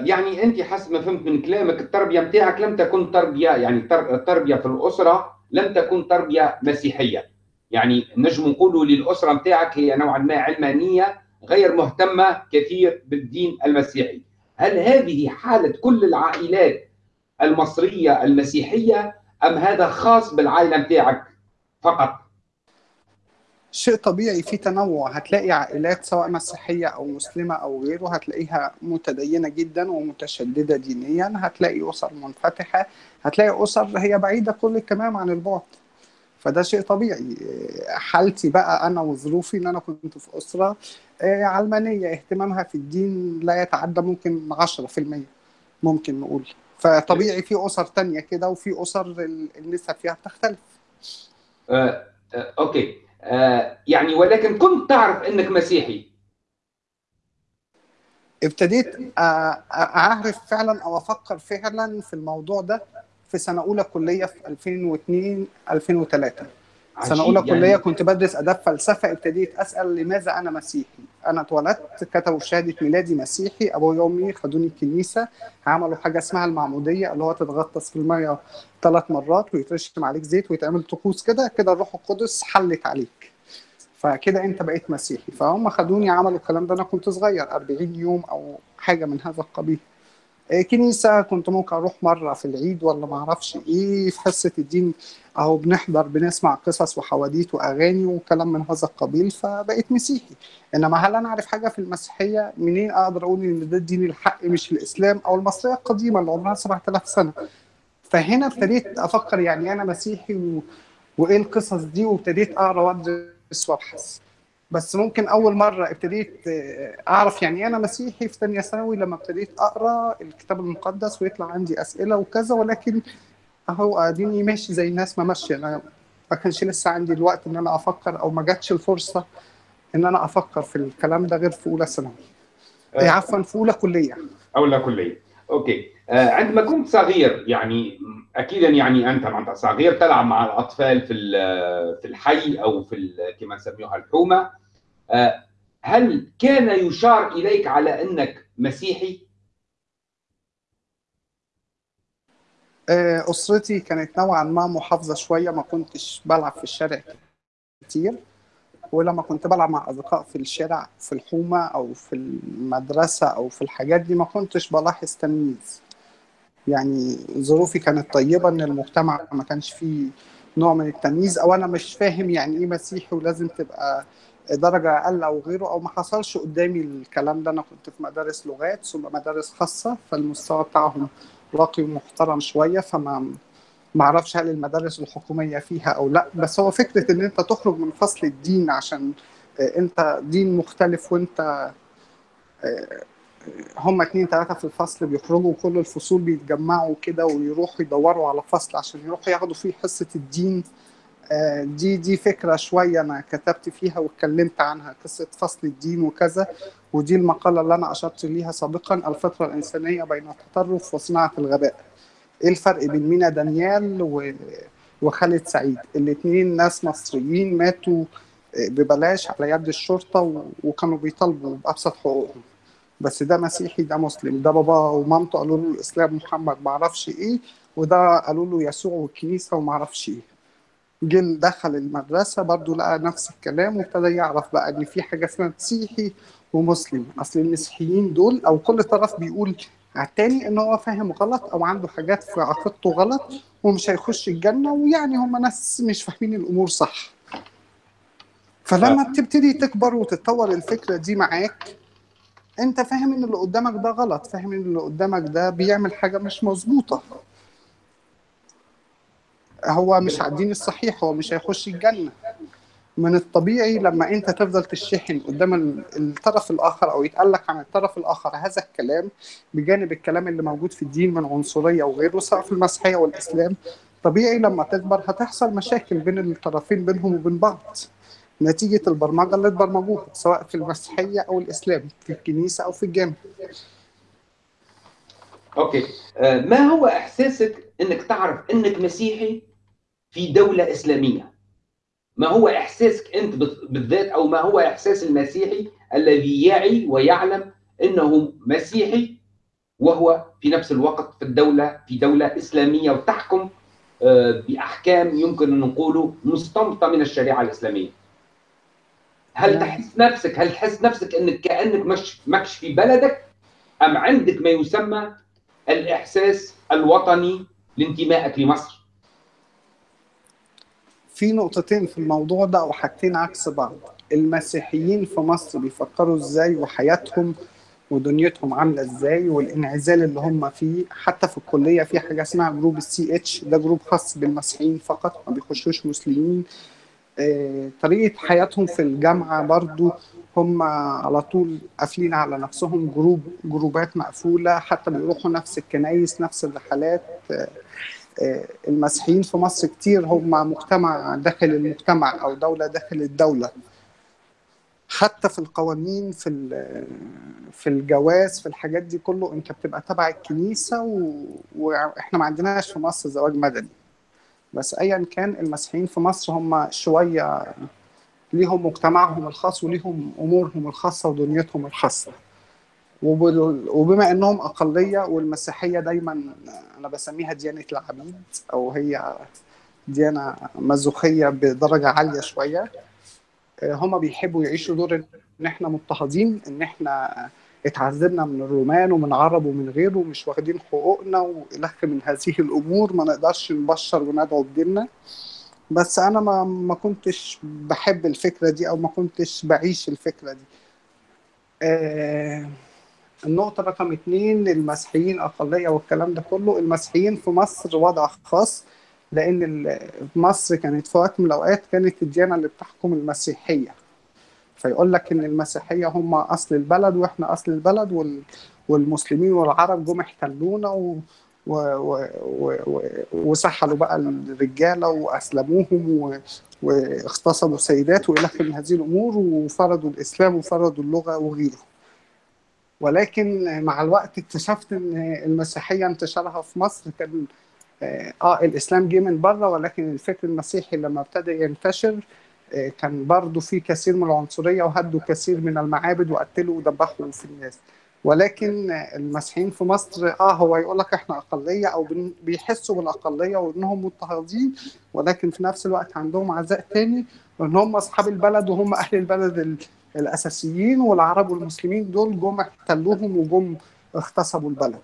يعني أنت حسب ما فهمت من كلامك التربية نتاعك لم تكن تربية يعني التربيه في الأسرة لم تكن تربية مسيحية. يعني نجم نقولوا للأسرة نتاعك هي نوعا ما علمانية غير مهتمة كثير بالدين المسيحي. هل هذه حالة كل العائلات المصرية المسيحية أم هذا خاص بالعائلة نتاعك فقط؟ شيء طبيعي في تنوع. هتلاقي عائلات سواء مسيحية أو مسلمة أو غيره هتلاقيها متدينة جدا ومتشددة دينيا. هتلاقي أسر منفتحة هتلاقي أسر هي بعيدة كل التمام عن البعد. فده شيء طبيعي. حالتي بقى أنا وظروفي إن أنا كنت في أسرة علمانية اهتمامها في الدين لا يتعدى ممكن 10% ممكن نقول. فطبيعي في أسر تانية كده وفي أسر النسب فيها بتختلف. آه، آه، أوكي. آه، يعني ولكن كنت تعرف إنك مسيحي. ابتديت أعرف فعلا أو أفكر فعلا في الموضوع ده. في سنة أولى كلية في 2002 2003 سنة أولى يعني... كليه كنت بدرس أداب فلسفة ابتديت أسأل لماذا أنا مسيحي؟ أنا اتولدت كتبوا شهادة ميلادي مسيحي أبويا وأمي خدوني الكنيسة عملوا حاجة اسمها المعمودية اللي هو تتغطس في المية ثلاث مرات ويترشم عليك زيت ويتعمل طقوس كده كده الروح القدس حلت عليك. فكده أنت بقيت مسيحي. فهم خدوني عملوا الكلام ده أنا كنت صغير 40 يوم أو حاجة من هذا القبيل. كنيسة كنت ممكن أروح مرة في العيد ولا ما أعرفش إيه في حصة الدين أهو بنحضر بنسمع قصص وحواديت وأغاني وكلام من هذا القبيل فبقيت مسيحي. إنما هل أنا أعرف حاجة في المسيحية؟ منين أقدر أقول إن ده الدين الحق مش الإسلام أو المصريه القديمة اللي عمرها 7000 سنة؟ فهنا ابتديت أفكر يعني أنا مسيحي و... وإيه القصص دي وابتديت أقرأ وأدرس وأبحث. بس ممكن أول مرة ابتديت أعرف يعني إيه أنا مسيحي في ثانية ثانوي لما ابتديت أقرأ الكتاب المقدس ويطلع عندي أسئلة وكذا ولكن أهو أديني ماشي زي الناس ما ماشية. أنا ما كانش لسه عندي الوقت إن أنا أفكر أو ما جاتش الفرصة إن أنا أفكر في الكلام ده غير في أولى ثانوي. آه. عفوا في أولى كلية. أو لا كلية. أوكي. آه، عندما كنت صغير يعني اكيدا يعني أنت معناتها صغير تلعب مع الأطفال في في الحي أو في كما نسميها الحومة. آه، هل كان يشار إليك على أنك مسيحي؟ آه، أسرتي كانت نوعا ما محافظة شوية ما كنتش بلعب في الشارع كتير. ولما كنت بلعب مع أصدقاء في الشارع في الحومة أو في المدرسة أو في الحاجات دي ما كنتش بلاحظ تمييز. يعني ظروفي كانت طيبة إن المجتمع ما كانش فيه نوع من التمييز أو أنا مش فاهم يعني إيه مسيحي ولازم تبقى درجة أقل أو غيره أو ما حصلش قدامي الكلام ده. أنا كنت في مدارس لغات ثم مدارس خاصة فالمستوى بتاعهم راقي ومحترم شوية فما ما أعرفش هل المدارس الحكومية فيها أو لا بس هو فكرة ان انت تخرج من فصل الدين عشان آه، انت دين مختلف وانت آه، هم اتنين تلاتة في الفصل بيخرجوا كل الفصول بيتجمعوا كده ويروحوا يدوروا على فصل عشان يروحوا ياخدوا فيه حصة الدين. آه، دي دي فكرة شوية أنا كتبت فيها واتكلمت عنها قصة فصل الدين وكذا ودي المقالة اللي أنا أشرت ليها سابقا الفطرة الإنسانية بين التطرف وصناعة الغباء إيه الفرق بين مينا دانيال و... وخالد سعيد؟ الاتنين ناس مصريين ماتوا آه، ببلاش على يد الشرطة و... وكانوا بيطالبوا بأبسط حقوقهم. بس ده مسيحي ده مسلم. ده بابا ومامته قالوا له الإسلام محمد ما أعرفش إيه وده قالوا له يسوع والكنيسة وما أعرفش إيه. جه دخل المدرسة برضو لقى نفس الكلام وابتدى يعرف بقى إن في حاجة اسمها مسيحي ومسلم. أصل المسيحيين دول أو كل طرف بيقول على التاني إن هو فاهم غلط أو عنده حاجات في عقيدته غلط ومش هيخش الجنة ويعني هم ناس مش فاهمين الأمور صح. فلما بتبتدي تكبر وتتطور الفكرة دي معاك أنت فاهم إن اللي قدامك ده غلط فاهم إن اللي قدامك ده بيعمل حاجة مش مظبوطة. هو مش على الدين الصحيح هو مش هيخش الجنة. من الطبيعي لما انت تفضل تشحن قدام ال- الطرف الآخر أو يتقال لك عن الطرف الآخر هذا الكلام بجانب الكلام اللي موجود في الدين من عنصرية وغيره سواء في المسيحية والإسلام طبيعي لما تكبر هتحصل مشاكل بين الطرفين بينهم وبين بعض. نتيجة البرمجة اللي اتبرمجوها سواء في المسيحية أو الإسلام في الكنيسة أو في الجامع. أوكي. آه، ما هو إحساسك إنك تعرف إنك مسيحي في دولة إسلامية؟ ما هو إحساسك أنت بت- بالذات أو ما هو إحساس المسيحي الذي يعي ويعلم أنه مسيحي وهو في نفس الوقت في الدولة في دولة إسلامية وتحكم آه، بأحكام يمكن أن نقوله مستنبطه من الشريعة الإسلامية. هل نعم. تحس نفسك هل تحس نفسك أنك كأنك مش ماكش في بلدك أم عندك ما يسمى الإحساس الوطني لانتمائك لمصر؟ في نقطتين في الموضوع ده أو حاجتين عكس بعض. المسيحيين في مصر بيفكروا إزاي وحياتهم ودنيتهم عاملة إزاي والإنعزال اللي هم فيه. حتى في الكلية في حاجة اسمها group ال CH ده group خاص بالمسيحيين فقط ما بيخشوش مسلمين. آه، طريقة حياتهم في الجامعة برضو هم على طول قافلين على نفسهم group جروبات مقفولة حتى بيروحوا نفس الكنايس نفس الرحلات. آه، المسيحيين في مصر كتير هم مجتمع داخل المجتمع أو دولة داخل الدولة. حتى في القوانين في في الجواز في الحاجات دي كله أنت بتبقى تبع الكنيسة و... وإحنا ما عندناش في مصر زواج مدني. بس ايا كان المسيحيين في مصر هم شوية ليهم مجتمعهم الخاص وليهم أمورهم الخاصة ودنيتهم الخاصة. وبما إنهم أقلية والمسيحية دايما أنا بسميها ديانة العبيد أو هي ديانة مازوخية بدرجة عالية شوية هم بيحبوا يعيشوا دور إن إحنا مضطهدين إن إحنا اتعذبنا من الرومان ومن عرب ومن غيره ومش واخدين حقوقنا والخ من هذه الأمور ما نقدرش نبشر وندعو بديننا. بس أنا ما ما كنتش بحب الفكرة دي أو ما كنتش بعيش الفكرة دي. آه النقطة رقم اتنين المسيحيين أقلية والكلام ده كله. المسيحيين في مصر وضع خاص لأن ال- مصر كانت في وقت من الأوقات كانت الديانة اللي بتحكم المسيحية. فيقول لك إن المسيحية هم أصل البلد وإحنا أصل البلد وال والمسلمين والعرب جم احتلونا و و و و وسحلوا بقى الرجالة وأسلموهم و واغتصبوا سيدات وإلى آخر من هذه الأمور وفرضوا الإسلام وفرضوا اللغة وغيره. ولكن مع الوقت اكتشفت إن المسيحية انتشارها في مصر كان آه آه، الإسلام جه من بره ولكن الفكر المسيحي لما ابتدى ينتشر آه، كان برضه في كثير من العنصرية وهدوا كثير من المعابد وقتلوا وذبحوا في الناس. ولكن المسيحيين في مصر آه هو يقول لك إحنا أقلية أو بيحسوا بالأقلية وإنهم مضطهدين ولكن في نفس الوقت عندهم عزاء تاني وإن هم أصحاب البلد وهم أهل البلد ال- الأساسيين والعرب والمسلمين دول جم احتلوهم وجم اغتصبوا البلد.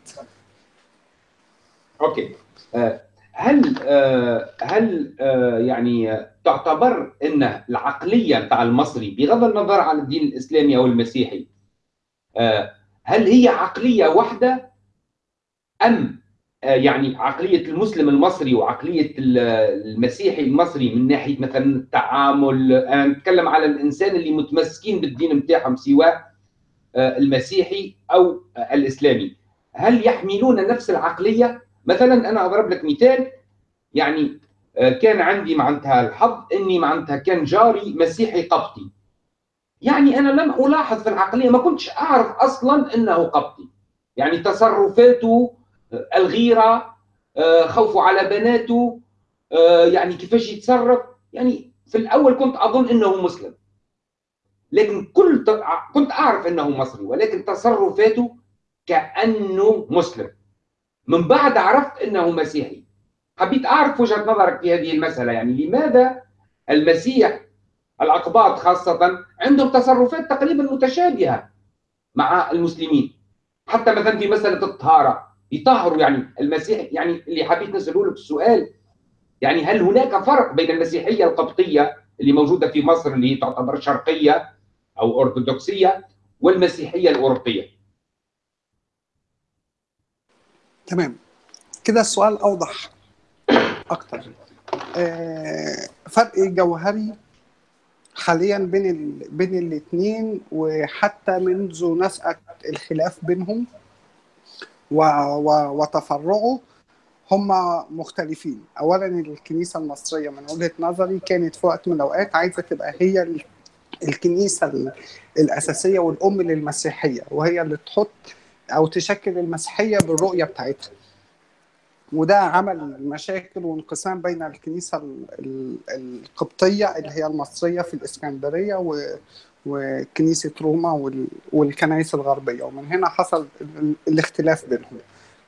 أوكي. آه، هل آه، هل آه، يعني تعتبر إن العقلية بتاع المصري بغض النظر عن الدين الإسلامي أو المسيحي هل هي عقلية واحدة أم يعني عقلية المسلم المصري وعقلية ال- المسيحي المصري من ناحية مثلا التعامل أنا نتكلم على الإنسان اللي متمسكين بالدين بتاعهم سواء آه، المسيحي أو آه، الإسلامي. هل يحملون نفس العقلية؟ مثلا أنا أضرب لك مثال يعني آه، كان عندي معناتها الحظ إني معناتها كان جاري مسيحي قبطي. يعني أنا لم ألاحظ في العقلية ما كنتش أعرف أصلا إنه قبطي. يعني تصرفاته آه، الغيرة آه، خوفه على بناته آه، يعني كيفاش يتصرف. يعني في الأول كنت أظن إنه مسلم. لكن كل كنت أعرف إنه مصري ولكن تصرفاته كأنه مسلم. من بعد عرفت إنه مسيحي. حبيت أعرف وجهة نظرك في هذه المسألة. يعني لماذا المسيح الأقباط خاصة عندهم تصرفات تقريبا متشابهة مع المسلمين؟ حتى مثلا في مسألة الطهارة. يطهروا يعني المسيح يعني اللي حبيت نساله لك السؤال يعني هل هناك فرق بين المسيحية القبطية اللي موجودة في مصر اللي تعتبر شرقية أو أرثوذكسية والمسيحية الأوروبية؟ تمام. كده السؤال أوضح أكتر. آه، فرق جوهري حاليا بين ال... بين الاثنين وحتى منذ نشأة الخلاف بينهم و... و... وتفرعه هم مختلفين. اولا الكنيسة المصرية من وجهة نظري كانت في وقت من الأوقات عايزة تبقى هي ال- الكنيسة ال- الأساسية والأم للمسيحية وهي اللي تحط أو تشكل المسيحية بالرؤية بتاعتها. وده عمل مشاكل وانقسام بين الكنيسة ال- ال- القبطية اللي هي المصرية في الإسكندرية وكنيسة روما وال- والكنائس الغربية. ومن هنا حصل ال- الاختلاف بينهم.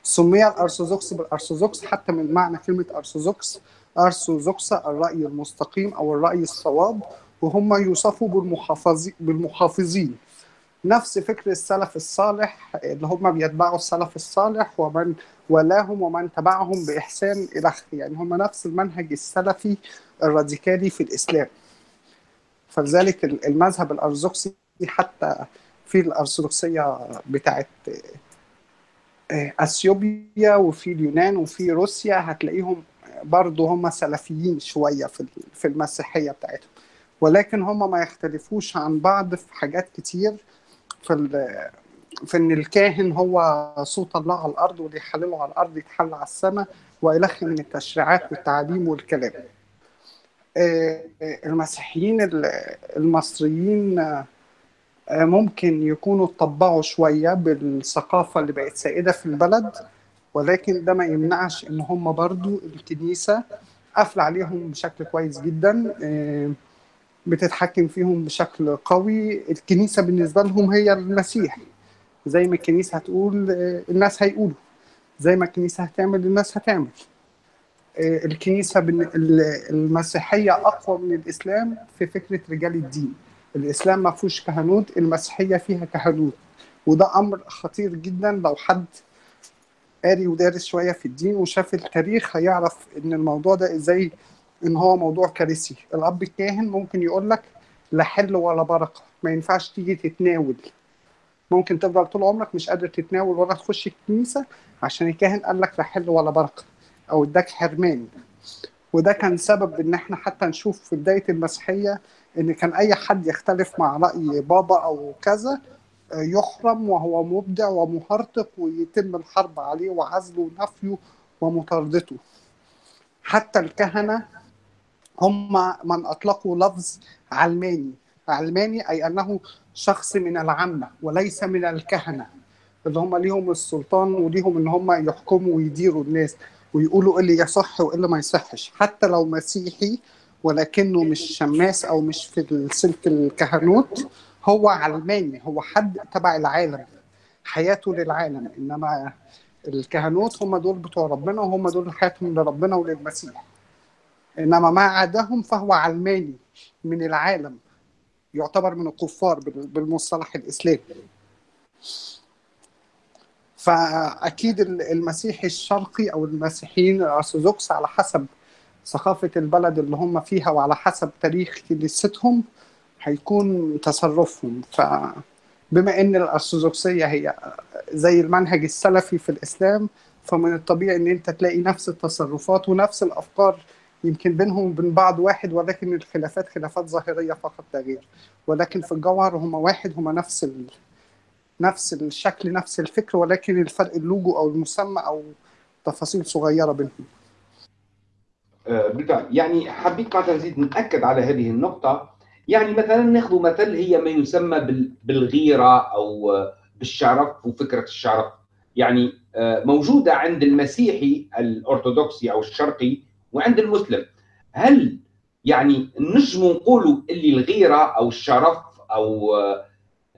سمي الأرثوذكس بالأرثوذكس حتى من معنى كلمة أرثوذكس. أرثوذكس الرأي المستقيم أو الرأي الصواب وهم يوصفوا بالمحافظين بالمحافظين. نفس فكر السلف الصالح اللي هم بيتبعوا السلف الصالح ومن ولاهم ومن تبعهم بإحسان إلى آخره. يعني هم نفس المنهج السلفي الراديكالي في الإسلام. فلذلك المذهب الأرثوذكسي حتى في الأرثوذكسية بتاعت أثيوبيا وفي اليونان وفي روسيا هتلاقيهم برضه هم سلفيين شوية في في المسيحية بتاعتهم. ولكن هم ما يختلفوش عن بعض في حاجات كتير في في إن الكاهن هو صوت الله على الأرض واللي يحلله على الأرض يتحل على السماء وإلخ من التشريعات والتعليم والكلام. آه، آه، المسيحيين ال- المصريين آه، ممكن يكونوا اتطبعوا شوية بالثقافة اللي بقت سائدة في البلد ولكن ده ما يمنعش إن هم برضو الكنيسة قافلة عليهم بشكل كويس جدا آه، بتتحكم فيهم بشكل قوي. الكنيسة بالنسبة لهم هي المسيح. زي ما الكنيسة هتقول آه، الناس هيقولوا. زي ما الكنيسة هتعمل الناس هتعمل. آه، الكنيسة بن- ال- المسيحية أقوى من الإسلام في فكرة رجال الدين. الإسلام ما فيهوش كهنوت المسيحية فيها كهنوت. وده أمر خطير جدا لو حد قاري ودارس شوية في الدين وشاف التاريخ هيعرف إن الموضوع ده إزاي إن هو موضوع كارثي. الأب الكاهن ممكن يقول لك لا حل ولا بركة ما ينفعش تيجي تتناول. ممكن تفضل طول عمرك مش قادر تتناول ولا تخش الكنيسة عشان الكاهن قال لك لا حل ولا بركة. أو اداك حرمان وده كان سبب إن إحنا حتى نشوف في بداية المسيحية إن كان أي حد يختلف مع رأي بابا أو كذا يحرم وهو مبدع ومهرطق ويتم الحرب عليه وعزله ونفيه ومطاردته. حتى الكهنة هم من أطلقوا لفظ علماني. علماني أي أنه شخص من العامة وليس من الكهنة اللي هم ليهم السلطان وليهم إن هم يحكموا ويديروا الناس. ويقولوا إيه اللي يصح وإيه اللي ما يصحش حتى لو مسيحي ولكنه مش شماس أو مش في السلك الكهنوت هو علماني هو حد تبع العالم حياته للعالم إنما الكهنوت هم دول بتوع ربنا وهم دول حياتهم لربنا وللمسيح. إنما ما عداهم فهو علماني من العالم يعتبر من الكفار بالمصطلح الإسلامي. فأكيد المسيحي الشرقي أو المسيحيين الارثوذكس على حسب ثقافة البلد اللي هم فيها وعلى حسب تاريخ كنيستهم هيكون تصرفهم. فبما إن الأرثوذكسية هي زي المنهج السلفي في الإسلام فمن الطبيعي إن أنت تلاقي نفس التصرفات ونفس الأفكار يمكن بينهم وبين بعض واحد ولكن الخلافات خلافات ظاهرية فقط لا غير. ولكن في الجوهر هم واحد هم نفس ال... نفس الشكل نفس الفكر ولكن الفرق اللوجو أو المسمى أو تفاصيل صغيرة بينهم. بالفعل. يعني حبيت معناتها نزيد نأكد على هذه النقطة. يعني مثلا ناخذ مثل هي ما يسمى بالغيرة أو بالشرف وفكرة الشرف. يعني موجودة عند المسيحي الأرثوذكسي أو الشرقي وعند المسلم. هل يعني نجم نقولوا إللي الغيرة أو الشرف أو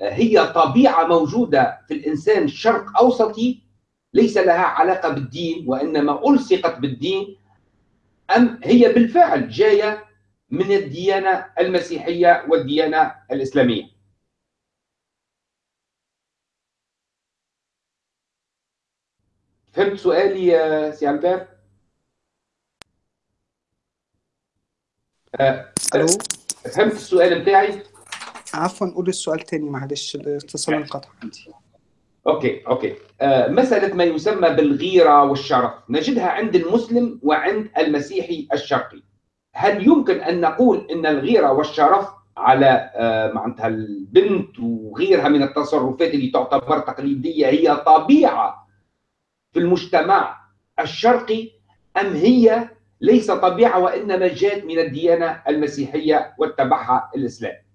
هي طبيعة موجودة في الإنسان الشرق أوسطي ليس لها علاقة بالدين وإنما ألصقت بالدين أم هي بالفعل جاية من الديانة المسيحية والديانة الإسلامية. فهمت سؤالي يا سي البير أه ألو؟ فهمت السؤال بتاعي؟ عفوا قول السؤال تاني معلش الاتصال انقطع. عندي. okay okay. آه مسألة ما يسمى بالغيرة والشرف. نجدها عند المسلم وعند المسيحي الشرقي. هل يمكن أن نقول إن الغيرة والشرف على آه معناتها البنت وغيرها من التصرفات اللي تعتبر تقليدية هي طبيعة في المجتمع الشرقي أم هي ليس طبيعة وإنما جاءت من الديانة المسيحية واتبعها الإسلام آه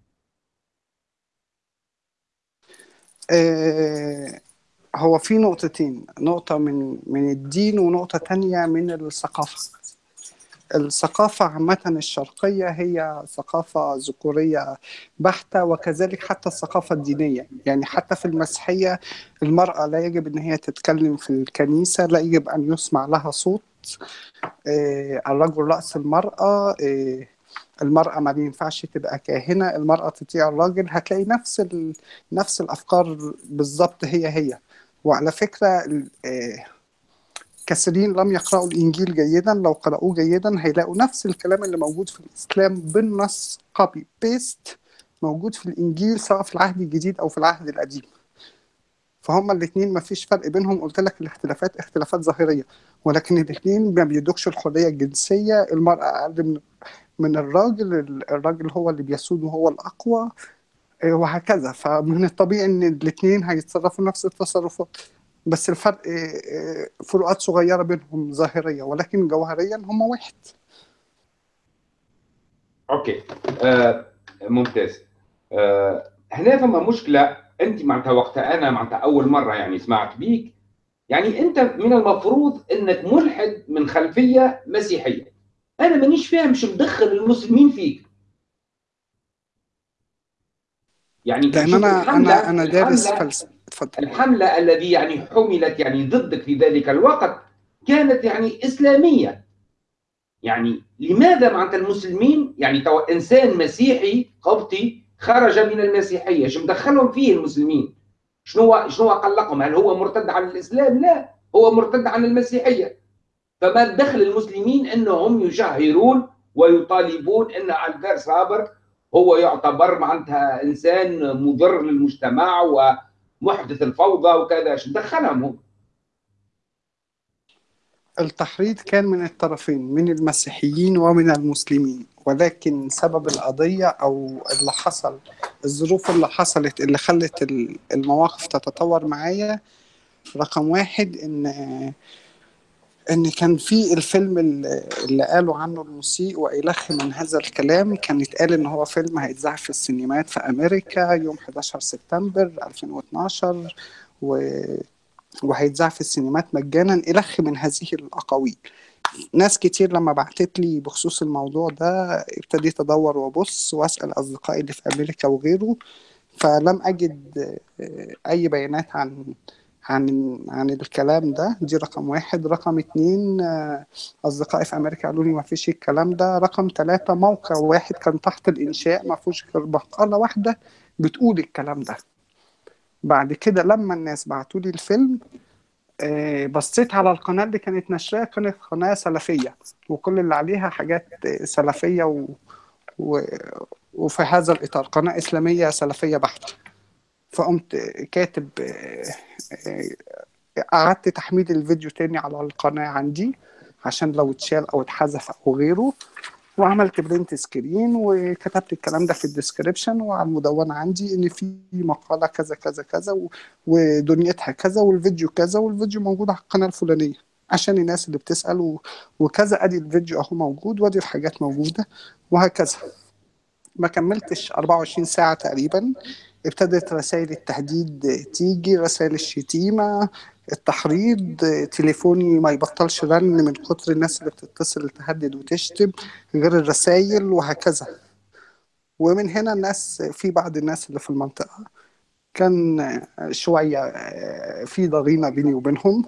هو في نقطتين نقطة من من الدين ونقطة تانية من الثقافة. الثقافة عامة الشرقية هي ثقافة ذكورية بحتة وكذلك حتى الثقافة الدينية. يعني حتى في المسيحية المرأة لا يجب أن هي تتكلم في الكنيسة لا يجب أن يسمع لها صوت آه الرجل رأس المرأة آه المرأة ما بينفعش تبقى كاهنة المرأة تطيع الراجل هتلاقي نفس ال... نفس الأفكار بالظبط هي هي. وعلى فكرة كثيرين لم يقرأوا الإنجيل جيدا لو قرأوه جيدا هيلاقوا نفس الكلام اللي موجود في الإسلام بالنص copy paste موجود في الإنجيل سواء في العهد الجديد أو في العهد القديم. فهم الاثنين ما فيش فرق بينهم قلت لك الاختلافات اختلافات ظاهرية ولكن الاثنين ما بيدوكش الحرية الجنسية المرأة أقل من من الراجل الراجل هو اللي بيسود وهو الأقوى وهكذا. فمن الطبيعي إن الاثنين هيتصرفوا نفس التصرفات بس الفرق فروقات صغيرة بينهم ظاهرية ولكن جوهريا هم واحد. okay. آه ممتاز. آه هنا فما مشكلة؟ أنت معناتها وقتها أنا معناتها أول مرة يعني سمعت بيك. يعني أنت من المفروض إنك ملحد من خلفية مسيحية. أنا مانيش فاهم شو مدخل المسلمين فيك. يعني لأن أنا أنا أنا دارس فلسفه اتفضل. الحملة الذي يعني حملت يعني ضدك في ذلك الوقت كانت يعني إسلامية. يعني لماذا معناتها المسلمين؟ يعني تو إنسان مسيحي قبطي خرج من المسيحية. شو مدخلهم فيه المسلمين؟ شنو شنو قلقهم هل هو مرتد عن الإسلام؟ لا هو مرتد عن المسيحية. فما دخل المسلمين انهم يشهرون ويطالبون إن البير صابر هو يعتبر معناتها إنسان مضر للمجتمع ومحدث الفوضى وكذا شو دخلهم هو التحريض كان من الطرفين من المسيحيين ومن المسلمين ولكن سبب القضية أو اللي حصل الظروف اللي حصلت اللي خلت المواقف تتطور معايا رقم واحد إن إن كان في الفيلم اللي قالوا عنه المسيء وإلخ من هذا الكلام كان يتقال إن هو فيلم هيتذاع في السينمات في أمريكا يوم 11 سبتمبر 2012 و وهيتذاع في السينمات مجانا إلخ من هذه الأقاويل. ناس كتير لما بعتت لي بخصوص الموضوع ده ابتديت أدور وأبص وأسأل أصدقائي اللي في أمريكا وغيره فلم أجد أي بيانات عن عن عن الكلام ده. دي رقم واحد. رقم اتنين أصدقائي في أمريكا قالوا لي ما فيش الكلام ده. رقم ثلاثة موقع واحد كان تحت الإنشاء ما فيهوش غير مقالة واحدة بتقول الكلام ده. بعد كده لما الناس بعتوا لي الفيلم بصيت على القناة اللي كانت نشرها كانت قناة سلفية وكل اللي عليها حاجات سلفية و... و... وفي هذا الإطار قناة إسلامية سلفية بحتة. فقمت كاتب قعدت تحميل الفيديو تاني على القناة عندي عشان لو اتشال أو اتحذف أو غيره وعملت print screen وكتبت الكلام ده في ال description وعلى المدونة عندي إن في مقالة كذا كذا كذا ودنيتها كذا والفيديو كذا والفيديو موجود على القناة الفلانية عشان الناس اللي بتسأل. وكذا أدي الفيديو أهو موجود وأدي الحاجات موجودة وهكذا ما كملتش 24 ساعة تقريبا ابتدت رسائل التهديد تيجي رسائل الشتيمة التحريض تليفوني ما يبطلش رن من كتر الناس اللي بتتصل تهدد وتشتم غير الرسائل وهكذا. ومن هنا الناس في بعض الناس اللي في المنطقة كان شوية في ضغينة بيني وبينهم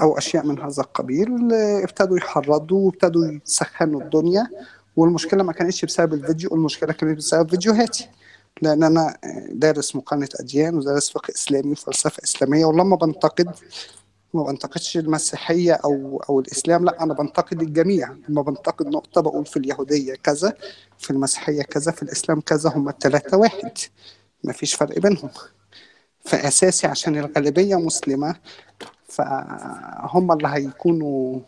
أو أشياء من هذا القبيل ابتدوا يحرضوا وابتدوا يسخنوا الدنيا والمشكلة ما كانتش بسبب الفيديو المشكلة كانت بسبب فيديوهاتي. لأن أنا دارس مقارنه أديان ودارس فقه إسلامي وفلسفة إسلامية ولما بنتقد ما بنتقدش المسيحية أو أو الإسلام لا أنا بنتقد الجميع. لما بنتقد نقطة بقول في اليهودية كذا في المسيحية كذا في الإسلام كذا هم الثلاثه واحد. ما فيش فرق بينهم. فأساسي عشان الغالبية مسلمة فهم اللي هيكونوا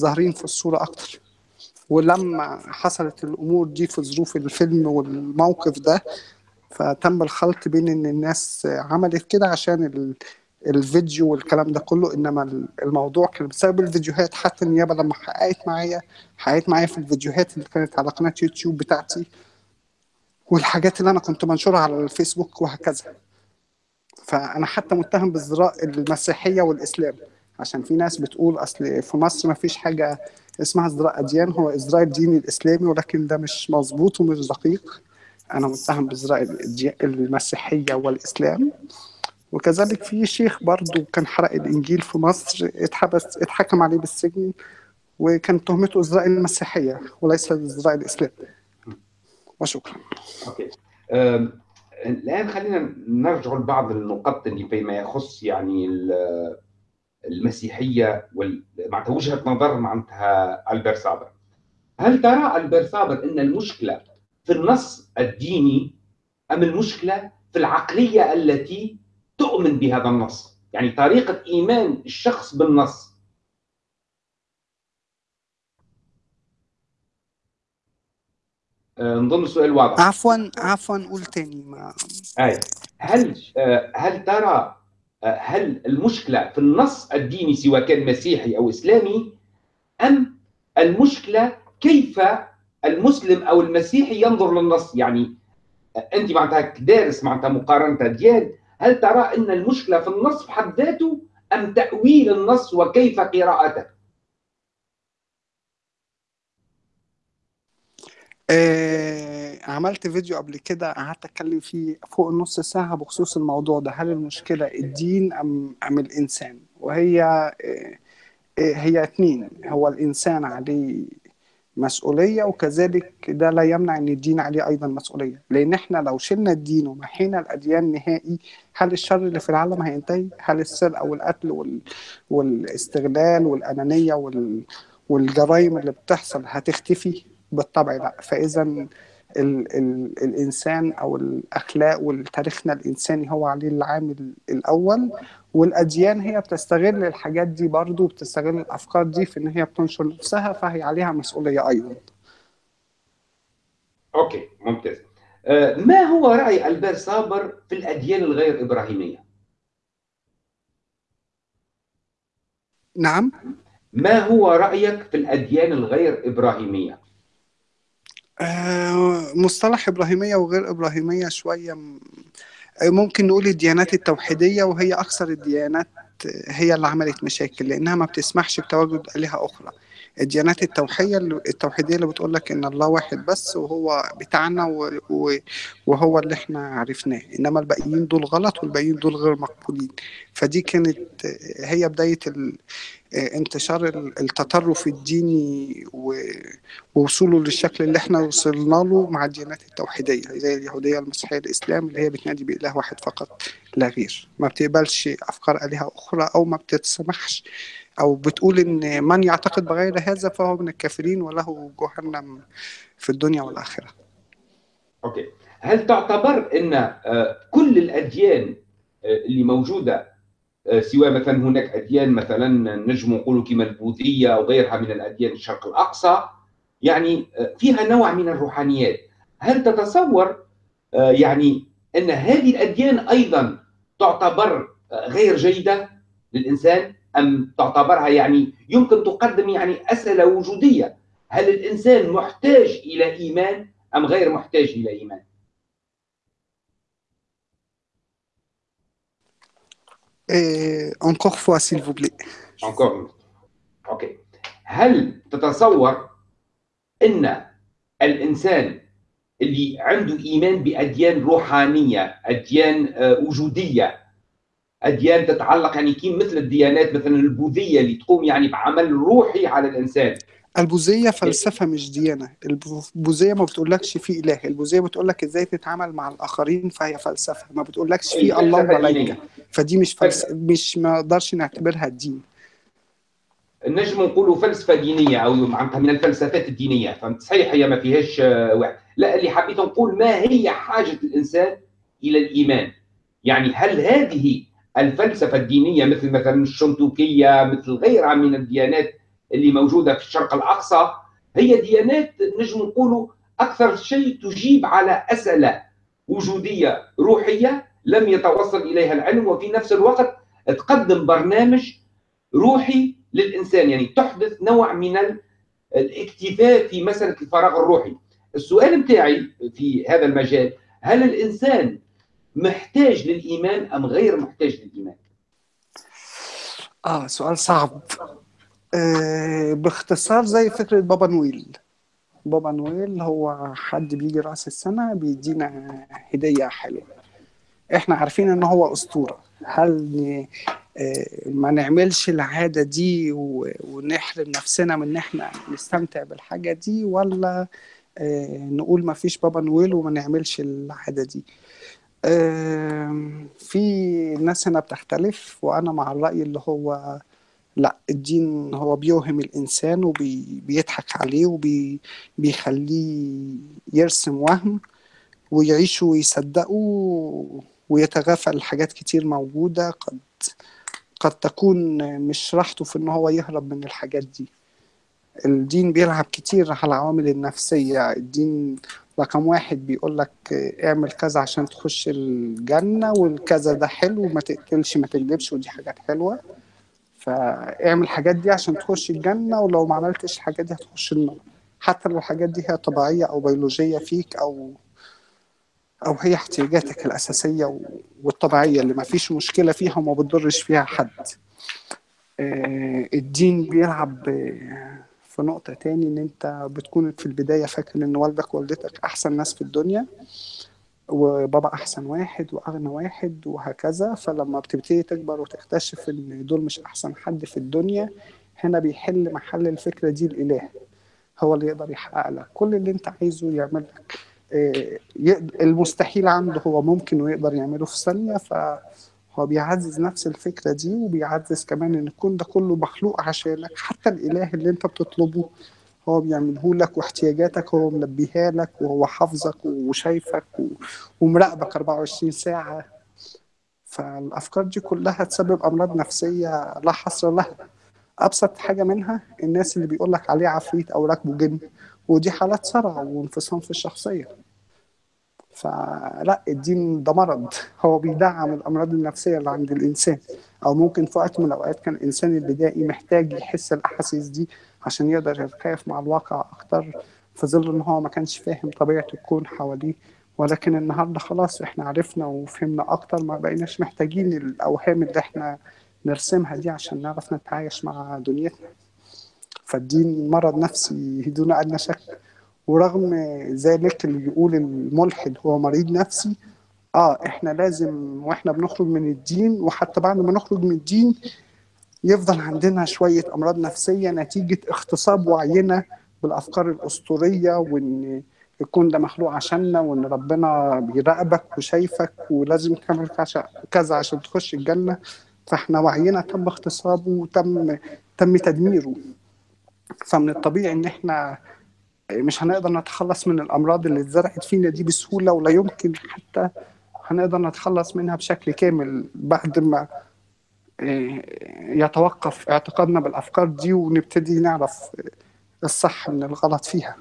ظاهرين في الصورة أكتر. ولما حصلت الأمور دي في ظروف الفيلم والموقف ده فتم الخلط بين إن الناس عملت كده عشان ال... الفيديو والكلام ده كله إنما الموضوع كان بسبب الفيديوهات. حتى النيابة لما حققت معايا حققت معايا في الفيديوهات اللي كانت على قناة يوتيوب بتاعتي والحاجات اللي أنا كنت منشرها على الفيسبوك وهكذا. فأنا حتى متهم بازدراء المسيحية والإسلام. عشان في ناس بتقول أصل في مصر ما فيش حاجة اسمها إزدراء أديان هو إزدراء الدين الإسلامي ولكن ده مش مظبوط ومش دقيق. أنا متهم بإزدراء المسيحية والإسلام. وكذلك في شيخ برضه كان حرق الإنجيل في مصر اتحبس اتحكم عليه بالسجن وكان تهمته إزدراء المسيحية وليس إزدراء الإسلام. وشكرا. okay. الآن خلينا نرجع لبعض النقط اللي فيما يخص يعني المسيحية معناتها وجهة نظر معناتها البير صابر هل ترى البير صابر إن المشكلة في النص الديني أم المشكلة في العقلية التي تؤمن بهذا النص؟ يعني طريقة إيمان الشخص بالنص. نظن السؤال واضح. عفوا عفوا قول تاني. ما أي. هل هل ترى هل المشكلة في النص الديني سواء كان مسيحي أو إسلامي أم المشكلة كيف المسلم أو المسيحي ينظر للنص؟ يعني أنت معناتها دارس معناتها مقارنة اديان هل ترى أن المشكلة في النص بحد ذاته أم تأويل النص وكيف قراءته آه عملت فيديو قبل كده قعدت أتكلم فيه فوق نص ساعة بخصوص الموضوع ده. هل المشكلة الدين أم أم الإنسان؟ وهي آه هي اتنين. هو الإنسان عليه مسؤولية وكذلك ده لا يمنع إن الدين عليه أيضا مسؤولية. لأن إحنا لو شلنا الدين ومحينا الأديان نهائي هل الشر اللي في العالم هينتهي؟ هل السرقة والقتل وال... والاستغلال والأنانية وال... والجرائم اللي بتحصل هتختفي؟ بالطبع لا. فاذا ال... ال... الإنسان أو الأخلاق وتاريخنا الإنساني هو عليه العامل الأول والأديان هي بتستغل الحاجات دي برضو بتستغل الأفكار دي في إن هي بتنشر نفسها فهي عليها مسؤولية أيضا. أوكي ممتاز. آه، ما هو رأي ألبير صابر في الأديان الغير إبراهيمية؟ نعم. ما هو رأيك في الأديان الغير إبراهيمية؟ مصطلح إبراهيمية وغير إبراهيمية شوية ممكن نقول الديانات التوحيدية وهي أكثر الديانات هي اللي عملت مشاكل لأنها ما بتسمحش بتواجد آلهة أخرى. الديانات التوحية التوحيدية اللي بتقول لك إن الله واحد بس وهو بتاعنا وهو اللي إحنا عرفناه. إنما الباقيين دول غلط والباقيين دول غير مقبولين. فدي كانت هي بداية انتشار التطرف الديني ووصوله للشكل اللي إحنا وصلنا له مع الديانات التوحيدية زي اليهودية المسيحية الإسلام اللي هي بتنادي بإله واحد فقط لا غير. ما بتقبلش أفكار آلهة أخرى أو ما بتتسمحش أو بتقول إن من يعتقد بغير هذا فهو من الكافرين وله جهنم في الدنيا والآخرة. أوكي. هل تعتبر أن كل الأديان اللي موجودة سواء مثلا هناك أديان مثلا نجم نقولوا كما البوذية أو غيرها من الأديان الشرق الأقصى. يعني فيها نوع من الروحانيات. هل تتصور يعني أن هذه الأديان أيضا تعتبر غير جيدة للإنسان؟ أم تعتبرها يعني يمكن تقدم يعني أسئلة وجودية؟ هل الإنسان محتاج إلى إيمان أم غير محتاج إلى إيمان؟ Et encore fois, s'il vous plaît. Encore. أوكي. هل تتصور إن الإنسان اللي عنده إيمان بأديان روحانية، أديان وجودية، أديان تتعلق يعني كيف مثل الديانات مثلا البوذية اللي تقوم يعني بعمل روحي على الإنسان، البوذية فلسفة مش ديانة. البوذية ما بتقولكش في إله. البوذية بتقولك إزاي تتعامل مع الآخرين فهي فلسفة. ما بتقولكش في الله وملائكه فدي مش فلس... مش ما نقدرش نعتبرها دين. نجم نقولوا فلسفة دينية أو معناتها من الفلسفات الدينية. فهمت؟ صحيح هي ما فيهاش واحد لا اللي حبيت نقول ما هي حاجة الإنسان إلى الإيمان؟ يعني هل هذه الفلسفة الدينية مثل مثلا الشنتوكيه مثل غيرها من الديانات اللي موجودة في الشرق الأقصى هي ديانات نجم نقولوا أكثر شيء تجيب على أسئلة وجودية روحية لم يتوصل إليها العلم وفي نفس الوقت تقدم برنامج روحي للإنسان يعني تحدث نوع من الاكتفاء في مسألة الفراغ الروحي. السؤال بتاعي في هذا المجال هل الإنسان محتاج للإيمان أم غير محتاج للإيمان؟ آه سؤال صعب. باختصار زي فكرة بابا نويل. بابا نويل هو حد بيجي رأس السنة بيدينا هدية حلوة إحنا عارفين إن هو أسطورة. هل ما نعملش العادة دي ونحرم نفسنا من إن إحنا نستمتع بالحاجة دي ولا نقول ما فيش بابا نويل وما نعملش العادة دي؟ في ناس هنا بتختلف وأنا مع الرأي اللي هو لا الدين هو بيوهم الإنسان وبيضحك عليه وبيخليه يرسم وهم ويعيش ويصدقه ويتغافل حاجات كتير موجودة قد قد تكون مش راحته في إن هو يهرب من الحاجات دي. الدين بيلعب كتير على العوامل النفسية. الدين رقم واحد بيقول لك اعمل كذا عشان تخش الجنة والكذا ده حلو ما تقتلش ما تكذبش ودي حاجات حلوة. فاعمل الحاجات دي عشان تخش الجنة ولو ما عملتش الحاجات دي هتخش النار. حتى لو الحاجات دي هي طبيعية أو بيولوجية فيك أو أو هي احتياجاتك الأساسية والطبيعية اللي ما فيش مشكلة فيها وما بتضرش فيها حد. الدين بيلعب في نقطة تاني إن أنت بتكون في البداية فاكر إن والدك ووالدتك أحسن ناس في الدنيا. وبابا أحسن واحد وأغنى واحد وهكذا. فلما بتبتدي تكبر وتكتشف إن دول مش أحسن حد في الدنيا هنا بيحل محل الفكرة دي الإله. هو اللي يقدر يحقق لك. كل اللي أنت عايزه يعمل لك. آه، المستحيل عنده هو ممكن ويقدر يعمله في ثانية. فهو بيعزز نفس الفكرة دي وبيعزز كمان إن الكون ده كله مخلوق عشانك. حتى الإله اللي أنت بتطلبه هو بيعمله لك واحتياجاتك هو ملبيها لك وهو حافظك وشايفك ومراقبك 24 ساعة. فالأفكار دي كلها تسبب أمراض نفسية لا حصر لها. أبسط حاجة منها الناس اللي بيقول لك عليه عفريت أو راكبه جن ودي حالات صرع وانفصام في الشخصية. فلا الدين ده مرض. هو بيدعم الأمراض النفسية اللي عند الإنسان. أو ممكن في وقت من الأوقات كان الإنسان البدائي محتاج يحس الأحاسيس دي عشان يقدر يتكيف مع الواقع أكتر في ظل إن هو ما كانش فاهم طبيعة الكون حواليه. ولكن النهاردة خلاص إحنا عرفنا وفهمنا أكتر ما بقيناش محتاجين الأوهام اللي إحنا نرسمها دي عشان نعرف نتعايش مع دنيتنا. فالدين مرض نفسي دون أدنى شك. ورغم ذلك اللي بيقول الملحد هو مريض نفسي آه إحنا لازم وإحنا بنخرج من الدين وحتى بعد ما نخرج من الدين يفضل عندنا شوية أمراض نفسية نتيجة اغتصاب وعينا بالأفكار الأسطورية وإن الكون ده مخلوق عشاننا وإن ربنا بيراقبك وشايفك ولازم تعمل كذا- عشان تخش الجنة. فإحنا وعينا تم اغتصابه وتم تم تدميره. فمن الطبيعي إن إحنا مش هنقدر نتخلص من الأمراض اللي اتزرعت فينا دي بسهولة ولا يمكن حتى هنقدر نتخلص منها بشكل كامل بعد ما يتوقف اعتقادنا بالأفكار دي ونبتدي نعرف الصح من الغلط فيها.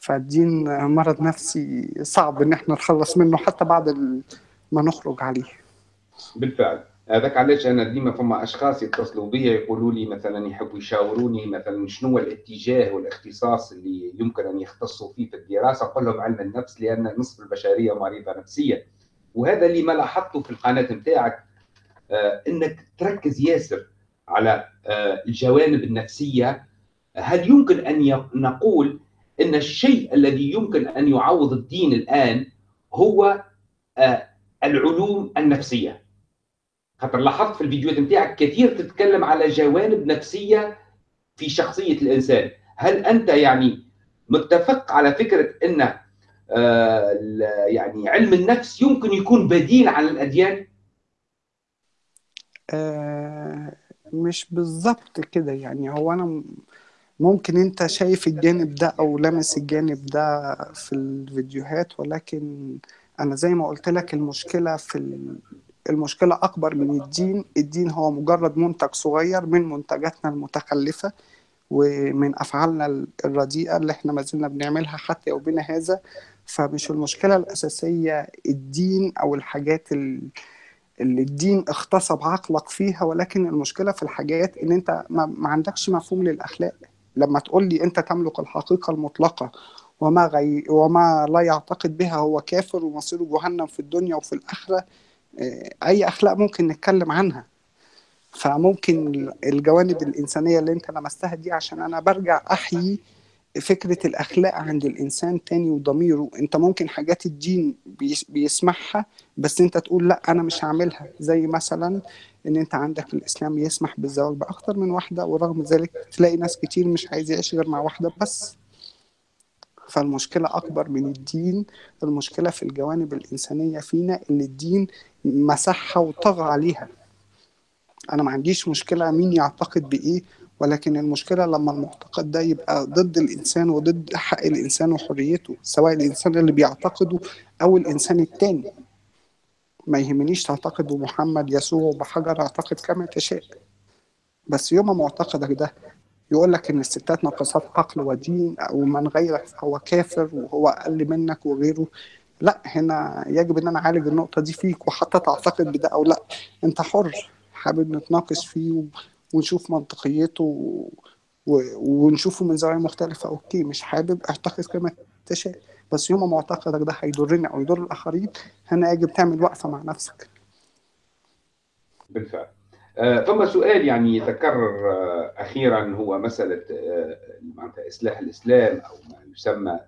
فالدين مرض نفسي صعب إن إحنا نتخلص منه حتى بعد ما نخرج عليه. بالفعل. هذاك علاش أنا ديما فما أشخاص يتصلوا بي يقولوا لي مثلا يحبوا يشاوروني مثلا شنو الاتجاه والاختصاص اللي يمكن أن يختصوا فيه في الدراسة أقول لهم علم النفس لأن نصف البشرية مريضة نفسيا. وهذا اللي ما لاحظته في القناة نتاعك آه إنك تركز ياسر على آه الجوانب النفسية. هل يمكن أن نقول إن الشيء الذي يمكن أن يعوض الدين الآن هو آه العلوم النفسية؟ خاطر لاحظت في الفيديوهات نتاعك كثير تتكلم على جوانب نفسية في شخصية الإنسان. هل أنت يعني متفق على فكرة إن آه، يعني علم النفس يمكن يكون بديل عن الأديان؟ آه مش بالظبط كده يعني. هو أنا م- ممكن أنت شايف الجانب ده أو لامس الجانب ده في الفيديوهات ولكن أنا زي ما قلت لك المشكلة في ال- المشكلة أكبر من الدين. الدين هو مجرد منتج صغير من منتجاتنا المتخلفة ومن أفعالنا الرديئة اللي إحنا ما زلنا بنعملها حتى يومنا هذا. فمش المشكلة الأساسية الدين أو الحاجات ال- اللي الدين اغتصب عقلك فيها ولكن المشكلة في الحاجات إن أنت ما, ما عندكش مفهوم للأخلاق. لما تقول لي أنت تملك الحقيقة المطلقة وما غي وما لا يعتقد بها هو كافر ومصيره جهنم في الدنيا وفي الآخرة آه، أي أخلاق ممكن نتكلم عنها. فممكن الجوانب الإنسانية اللي أنت لمستها دي عشان أنا برجع أحيي فكرة الأخلاق عند الإنسان تاني وضميره. أنت ممكن حاجات الدين بيس- بيسمحها بس أنت تقول لأ أنا مش هعملها. زي مثلا إن أنت عندك الإسلام يسمح بالزواج بأكتر من واحدة ورغم ذلك تلاقي ناس كتير مش عايز يعيش غير مع واحدة بس. فالمشكلة أكبر من الدين. المشكلة في الجوانب الإنسانية فينا اللي الدين مسحها وطغى عليها. أنا ما عنديش مشكلة مين يعتقد بإيه. ولكن المشكلة لما المعتقد ده يبقى ضد الإنسان وضد حق الإنسان وحريته سواء الإنسان اللي بيعتقده أو الإنسان التاني. ما يهمنيش تعتقد بمحمد يسوع بحجر أعتقد كما تشاء. بس يوم معتقدك ده يقول لك إن الستات ناقصات عقل ودين أو من غيرك فهو كافر وهو أقل منك وغيره. لا هنا يجب إن أنا أعالج النقطة دي فيك وحتى تعتقد بده أو لا. أنت حر حابب نتناقش فيه ونشوف منطقيته ونشوفه من زاوية مختلفة. أوكي مش حابب أعتقد كما تشاء. بس يوم معتقدك ده هيضرني أو يضر الآخرين هنا يجب تعمل وقفة مع نفسك. بالفعل. آه، سؤال يعني يتكرر آه، أخيرا هو مسألة آه، معناتها إصلاح الإسلام أو ما يسمى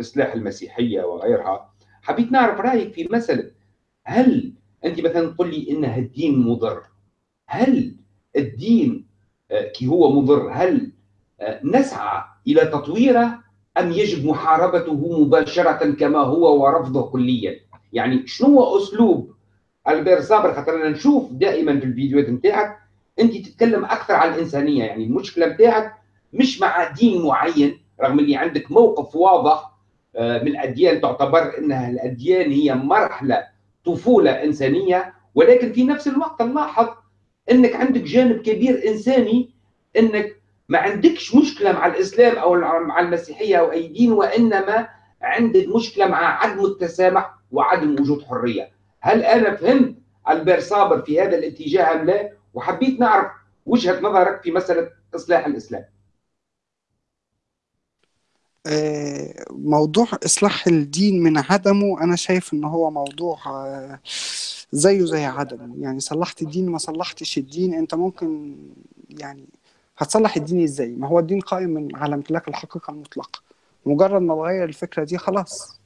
إصلاح المسيحية وغيرها. حبيت نعرف رأيك في مسألة هل أنت مثلا تقول لي ان الدين مضر؟ هل الدين آه، كي هو مضر هل آه، نسعى إلى تطويره أم يجب محاربته مباشرة كما هو ورفضه كليا؟ يعني شنو هو أسلوب ألبير صابر؟ خاطر أنا نشوف دائما في الفيديوهات نتاعك أنت تتكلم أكثر عن الإنسانية يعني المشكلة نتاعك مش مع دين معين رغم اللي عندك موقف واضح آه، من الأديان تعتبر إنها الأديان هي مرحلة طفولة إنسانية ولكن في نفس الوقت نلاحظ إنك عندك جانب كبير إنساني إنك ما عندكش مشكلة مع الإسلام أو مع المسيحية أو أي دين وإنما عندك مشكلة مع عدم التسامح وعدم وجود حرية. هل أنا فهمت ألبير صابر في هذا الاتجاه أم لا؟ وحبيت نعرف وجهة نظرك في مسألة إصلاح الإسلام. آه، موضوع إصلاح الدين من عدمه أنا شايف إن هو موضوع آه، زيه زي عدمه. يعني صلحت الدين ما صلحتش الدين أنت ممكن يعني هتصلح الدين إزاي؟ ما هو الدين قائم من على امتلاك الحقيقة المطلقة. مجرد ما تغير الفكرة دي خلاص.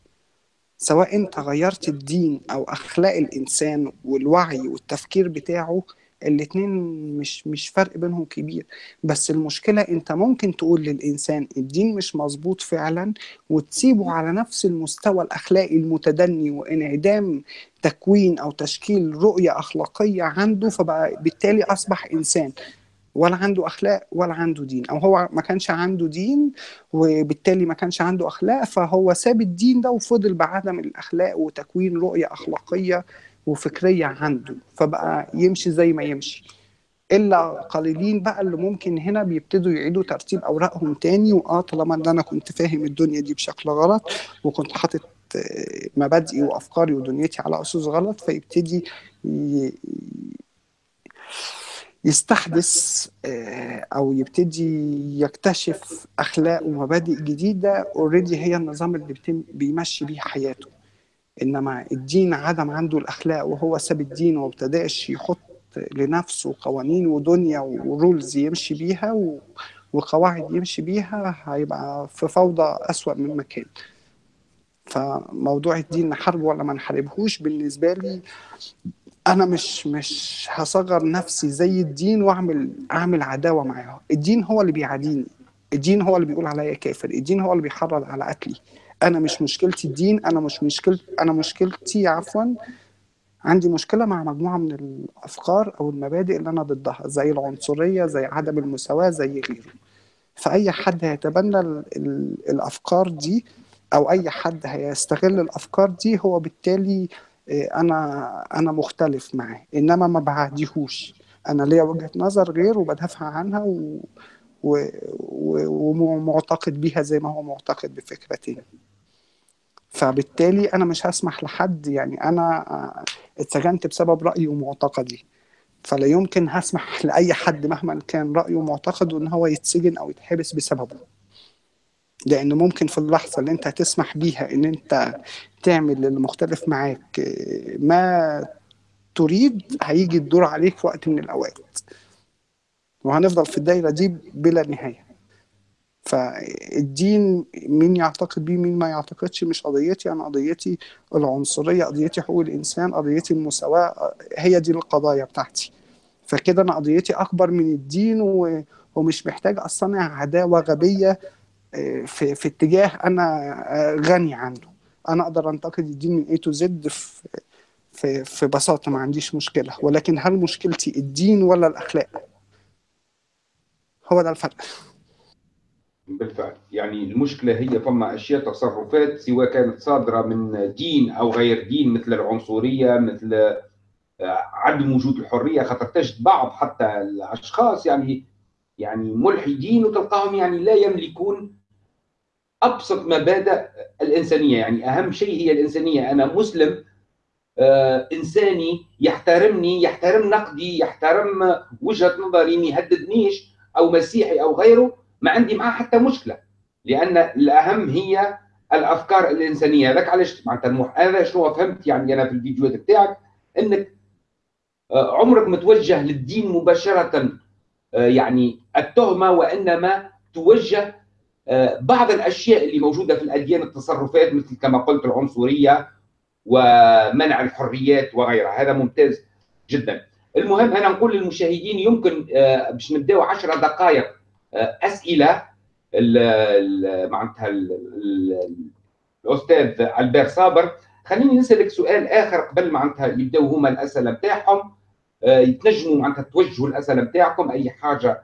سواء أنت غيرت الدين أو أخلاق الإنسان والوعي والتفكير بتاعه الاتنين مش مش فرق بينهم كبير. بس المشكلة انت ممكن تقول للإنسان الدين مش مظبوط فعلا وتسيبه على نفس المستوى الأخلاقي المتدني وانعدام تكوين أو تشكيل رؤية أخلاقية عنده فبقى بالتالي أصبح إنسان. ولا عنده أخلاق ولا عنده دين. أو هو ما كانش عنده دين وبالتالي ما كانش عنده أخلاق فهو ساب الدين ده وفضل بعدم الأخلاق وتكوين رؤية أخلاقية وفكرية عنده فبقى يمشي زي ما يمشي. إلا قليلين بقى اللي ممكن هنا بيبتدوا يعيدوا ترتيب أوراقهم تاني وآه طالما إن أنا كنت فاهم الدنيا دي بشكل غلط وكنت حاطط آه، مبادئي وأفكاري ودنيتي على اسس غلط فيبتدي يستحدث آه، أو يبتدي يكتشف أخلاق ومبادئ جديدة already هي النظام اللي بيمشي بيه حياته. إنما الدين عدم عنده الأخلاق وهو ساب الدين وابتداش يحط لنفسه قوانين ودنيا و rules يمشي بيها وقواعد يمشي بيها هيبقى في فوضى أسوأ من مكان. فموضوع الدين نحاربه ولا ما نحاربهوش. بالنسبة لي أنا مش مش هصغر نفسي زي الدين وأعمل أعمل عداوة معاه. الدين هو اللي بيعاديني. الدين هو اللي بيقول عليا كافر. الدين هو اللي بيحرض على قتلي. أنا مش مشكلتي الدين أنا مش مشكلتي أنا مشكلتي عفوا عندي مشكلة مع مجموعة من الأفكار أو المبادئ اللي أنا ضدها زي العنصرية زي عدم المساواة زي غيره. فأي حد هيتبنى الأفكار دي أو أي حد هيستغل الأفكار دي هو بالتالي آه، أنا أنا مختلف معاه. إنما ما بعديهوش. أنا ليا وجهة نظر غير وبدافع عنها و... و... ومعتقد بيها زي ما هو معتقد بفكرتين فبالتالي أنا مش هسمح لحد يعني أنا اتسجنت بسبب رايي ومعتقدي. فلا يمكن هسمح لأي حد مهما كان رأيه ومعتقده إن هو يتسجن أو يتحبس بسببه. لأن ممكن في اللحظة اللي أنت هتسمح بيها إن أنت تعمل للي مختلف معاك ما تريد هيجي الدور عليك في وقت من الأوقات. وهنفضل في الدايرة دي بلا نهاية. فالدين مين يعتقد بيه مين ما يعتقدش مش قضيتي أنا قضيتي العنصرية قضيتي حقوق الإنسان قضيتي المساواة هي دي القضايا بتاعتي. فكده أنا قضيتي أكبر من الدين ومش محتاج أصنع عداوة غبية آه، في, في اتجاه أنا آه، غني عنه. أنا أقدر أنتقد الدين من اي تو زد في في في بساطة ما عنديش مشكلة. ولكن هل مشكلتي الدين ولا الأخلاق؟ هو ده الفرق. بالفعل. يعني المشكلة هي فما أشياء تصرفات سواء كانت صادرة من دين أو غير دين مثل العنصرية مثل آه، عدم وجود الحرية خاطر تجد بعض حتى الأشخاص يعني يعني ملحدين وتلقاهم يعني لا يملكون أبسط مبادئ الإنسانية. يعني أهم شيء هي الإنسانية. أنا مسلم آه إنساني يحترمني يحترم نقدي يحترم وجهة نظري ما يهددنيش أو مسيحي أو غيره. ما عندي معاه حتى مشكلة لأن الأهم هي الأفكار الإنسانية. هذاك علاش معناتها هذا شنو فهمت يعني أنا في الفيديوهات بتاعك إنك آه، عمرك متوجه للدين مباشرة آه، يعني التهمة وإنما توجه آه، بعض الأشياء اللي موجودة في الأديان التصرفات مثل كما قلت العنصرية ومنع الحريات وغيرها. هذا ممتاز جدا. المهم أنا نقول للمشاهدين يمكن باش نبداو 10 دقائق أسئلة معناتها ال- ال- الأستاذ ألبير صابر. خليني نسألك سؤال آخر قبل معناتها يبداو هما الأسئلة بتاعهم. آه، يتنجموا معناتها توجهوا الأسئلة بتاعكم. أي حاجة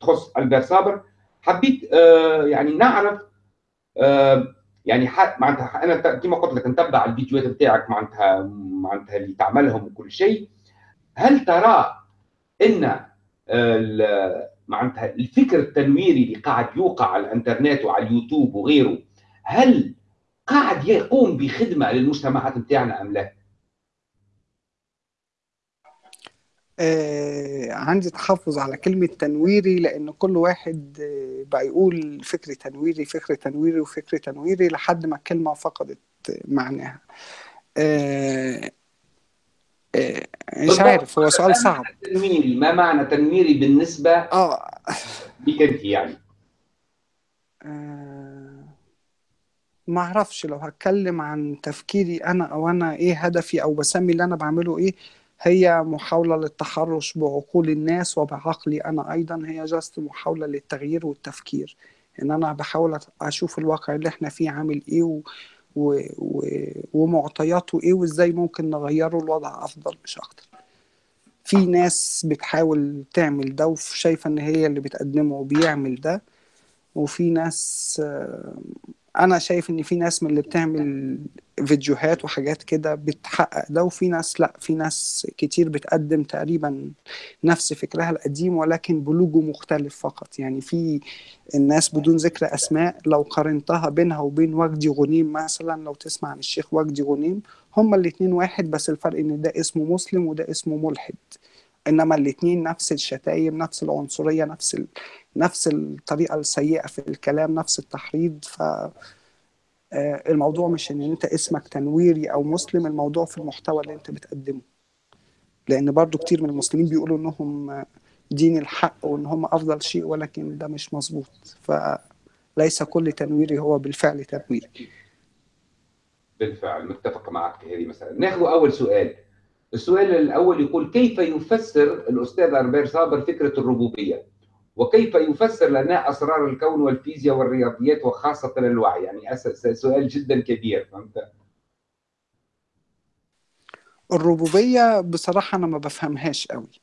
تخص ألبير صابر. حبيت آه، يعني نعرف آه، يعني معناتها أنا كما قلت لك نتبع الفيديوهات بتاعك معناتها معناتها اللي تعملهم وكل شيء. هل ترى إن معناتها الفكر التنويري اللي قاعد يوقع على الانترنت وعلى اليوتيوب وغيره هل قاعد يقوم بخدمة للمجتمعات بتاعنا أم لا؟ آه عندي تحفظ على كلمة تنويري لأن كل واحد آه بقى يقول فكر تنويري فكر تنويري وفكر تنويري لحد ما الكلمة فقدت معناها آه مش بالضبط. عارف هو سؤال صعب معنى تنويري؟ ما معنى تنويري بالنسبة آه لك أنت يعني؟ آه، ما أعرفش لو هتكلم عن تفكيري أنا أو أنا إيه هدفي أو بسمي اللي أنا بعمله إيه هي محاولة للتحرش بعقول الناس وبعقلي أنا أيضا هي جاست محاولة للتغيير والتفكير إن أنا بحاول أشوف الواقع اللي إحنا فيه عامل إيه و... و... ومعطياته إيه وإزاي ممكن نغيره الوضع أفضل مش أكتر. في ناس بتحاول تعمل ده وشايفة إن هي اللي بتقدمه وبيعمل ده وفي ناس أنا شايف إن في ناس من اللي بتعمل فيديوهات وحاجات كده بتحقق ده وفي ناس لأ في ناس كتير بتقدم تقريبا نفس فكرها القديم ولكن بلوجو مختلف فقط يعني في الناس بدون ذكر أسماء لو قارنتها بينها وبين وجدي غنيم مثلا لو تسمع عن الشيخ وجدي غنيم هما الاتنين واحد بس الفرق إن ده اسمه مسلم وده اسمه ملحد إنما الاتنين نفس الشتايم نفس العنصرية نفس. نفس الطريقة السيئة في الكلام نفس التحريض ف آه، الموضوع مش إن أنت اسمك تنويري أو مسلم الموضوع في المحتوى اللي أنت بتقدمه. لأن برضو كتير من المسلمين بيقولوا إنهم دين الحق وإن هم أفضل شيء ولكن ده مش مظبوط. فليس كل تنويري هو بالفعل تنويري. بالفعل متفق معك في هذه مسألة. ناخذ أول سؤال. السؤال الأول يقول كيف يفسر الأستاذ أربير صابر فكرة الربوبية؟ وكيف يفسر لنا أسرار الكون والفيزياء والرياضيات وخاصة الوعي؟ يعني سؤال جدا كبير فهمت؟ الربوبية بصراحة أنا ما بفهمهاش قوي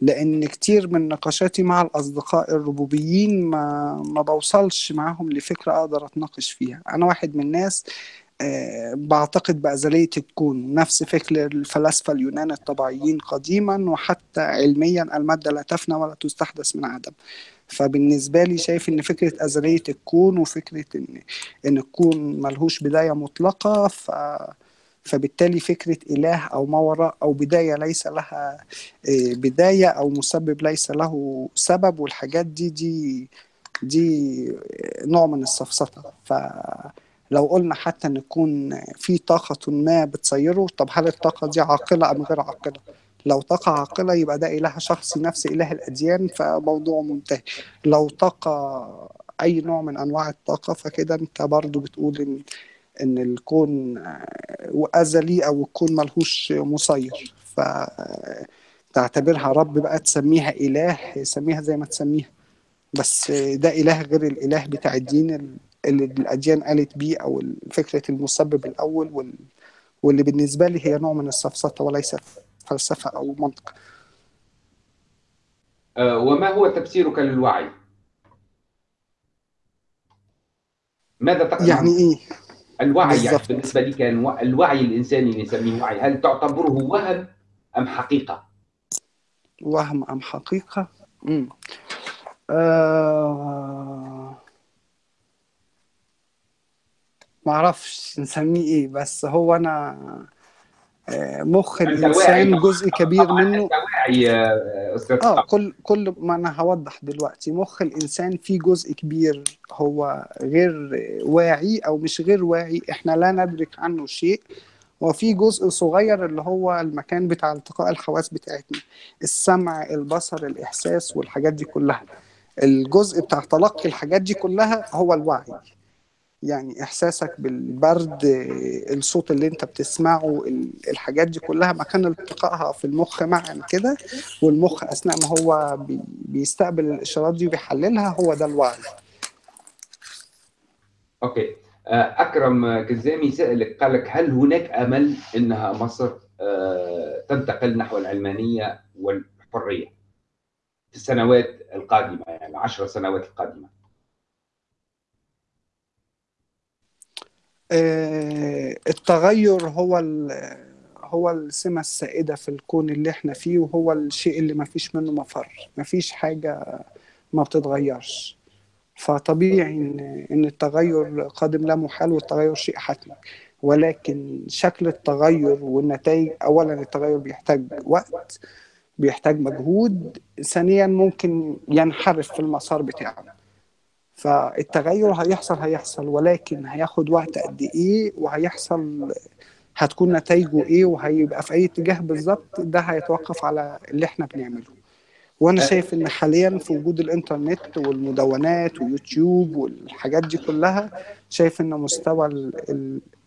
لأن كتير من نقاشاتي مع الأصدقاء الربوبيين ما ما بوصلش معاهم لفكرة أقدر أتناقش فيها. أنا واحد من الناس بعتقد بأزلية الكون. نفس فكر الفلاسفة اليونان الطبيعيين قديما وحتى علميا المادة لا تفنى ولا تستحدث من عدم. فبالنسبة لي شايف إن فكرة أزلية الكون وفكرة إن إن الكون ملهوش بداية مطلقة ف فبالتالي فكرة إله أو ما وراء أو بداية ليس لها آه، بداية أو مسبب ليس له سبب والحاجات دي دي دي نوع من السفسطة فلو قلنا حتى إن يكون في طاقة ما بتسيره طب هل الطاقة دي عاقلة أم غير عاقلة؟ لو طاقة عاقلة يبقى ده إله شخصي نفس إله الأديان فموضوع منتهي. لو طاقة أي نوع من أنواع الطاقة فكده أنت برضو بتقول إن إن الكون آه، أزلي أو الكون ملهوش مسير. فتعتبرها رب بقى تسميها إله سميها زي ما تسميها. بس ده إله غير الإله بتاع الدين اللي الأديان قالت بيه أو فكرة المسبب الأول وال... واللي بالنسبة لي هي نوع من السفسطة وليس فلسفة أو منطق آه، وما هو تفسيرك للوعي؟ ماذا تقصد يعني إيه؟ الوعي يعني. بالنسبة لك الو- الوعي الإنساني اللي نسميه وعي هل تعتبره وهم أم حقيقة؟ وهم أم حقيقة؟ مم. آه... معرفش نسميه إيه بس هو أنا آه، مخ واعي. جزء كبير منه آه. كل كل ما أنا هوضح دلوقتي مخ الإنسان فيه جزء كبير هو غير واعي أو مش غير واعي إحنا لا ندرك عنه شيء وفي جزء صغير اللي هو المكان بتاع التقاء الحواس بتاعتنا السمع البصر الإحساس والحاجات دي كلها الجزء بتاع تلقي الحاجات دي كلها هو الوعي يعني إحساسك بالبرد الصوت اللي أنت بتسمعه ال- الحاجات دي كلها مكان التقائها في المخ معا كده والمخ أثناء ما هو بي- بيستقبل الإشارات دي وبيحللها هو ده الوعي. أوكي. آه، أكرم كزامي سألك قال لك هل هناك أمل إنها مصر آه، تنتقل نحو العلمانية والحرية في السنوات القادمة يعني العشر سنوات القادمة؟ التغير هو هو السمة السائدة في الكون اللي إحنا فيه وهو الشيء اللي ما فيش منه مفر ما فيش حاجة ما بتتغيرش. فطبيعي إن إن التغير قادم لا محال والتغير شيء حتمي. ولكن شكل التغير والنتائج اولا التغير بيحتاج وقت بيحتاج مجهود ثانيا ممكن ينحرف في المسار بتاعه. فالتغير هيحصل هيحصل ولكن هياخد وقت قد إيه وهيحصل هتكون نتائجه إيه وهيبقى في أي اتجاه بالظبط ده هيتوقف على اللي إحنا بنعمله. وأنا شايف إن حاليا في وجود الإنترنت والمدونات ويوتيوب والحاجات دي كلها شايف إن مستوى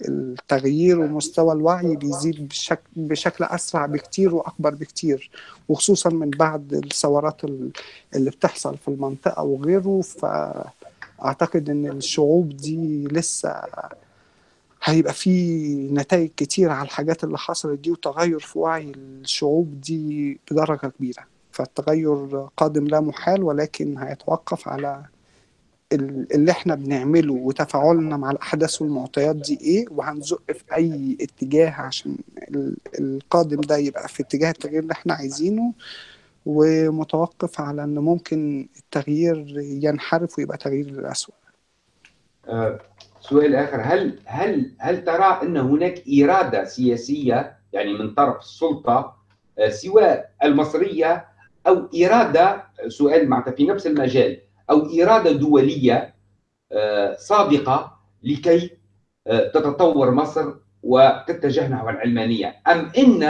التغيير ومستوى الوعي بيزيد بشكل, بشكل أسرع بكتير وأكبر بكتير وخصوصا من بعد الثورات اللي بتحصل في المنطقة وغيره. فاعتقد إن الشعوب دي لسه هيبقى في نتائج كتير على الحاجات اللي حصلت دي وتغير في وعي الشعوب دي بدرجة كبيرة. فالتغير قادم لا محال ولكن هيتوقف على اللي إحنا بنعمله وتفاعلنا مع الأحداث والمعطيات دي إيه وهنزق في أي اتجاه عشان القادم ده يبقى في اتجاه التغيير اللي إحنا عايزينه. ومتوقف على إن ممكن التغيير ينحرف ويبقى تغيير للأسوأ. أه سؤال آخر هل هل هل ترى إن هناك إرادة سياسية يعني من طرف السلطة أه سواء المصرية أو إرادة سؤال معناتها في نفس المجال أو إرادة دولية آه، صادقة لكي آه، تتطور مصر وتتجه نحو العلمانية أم إن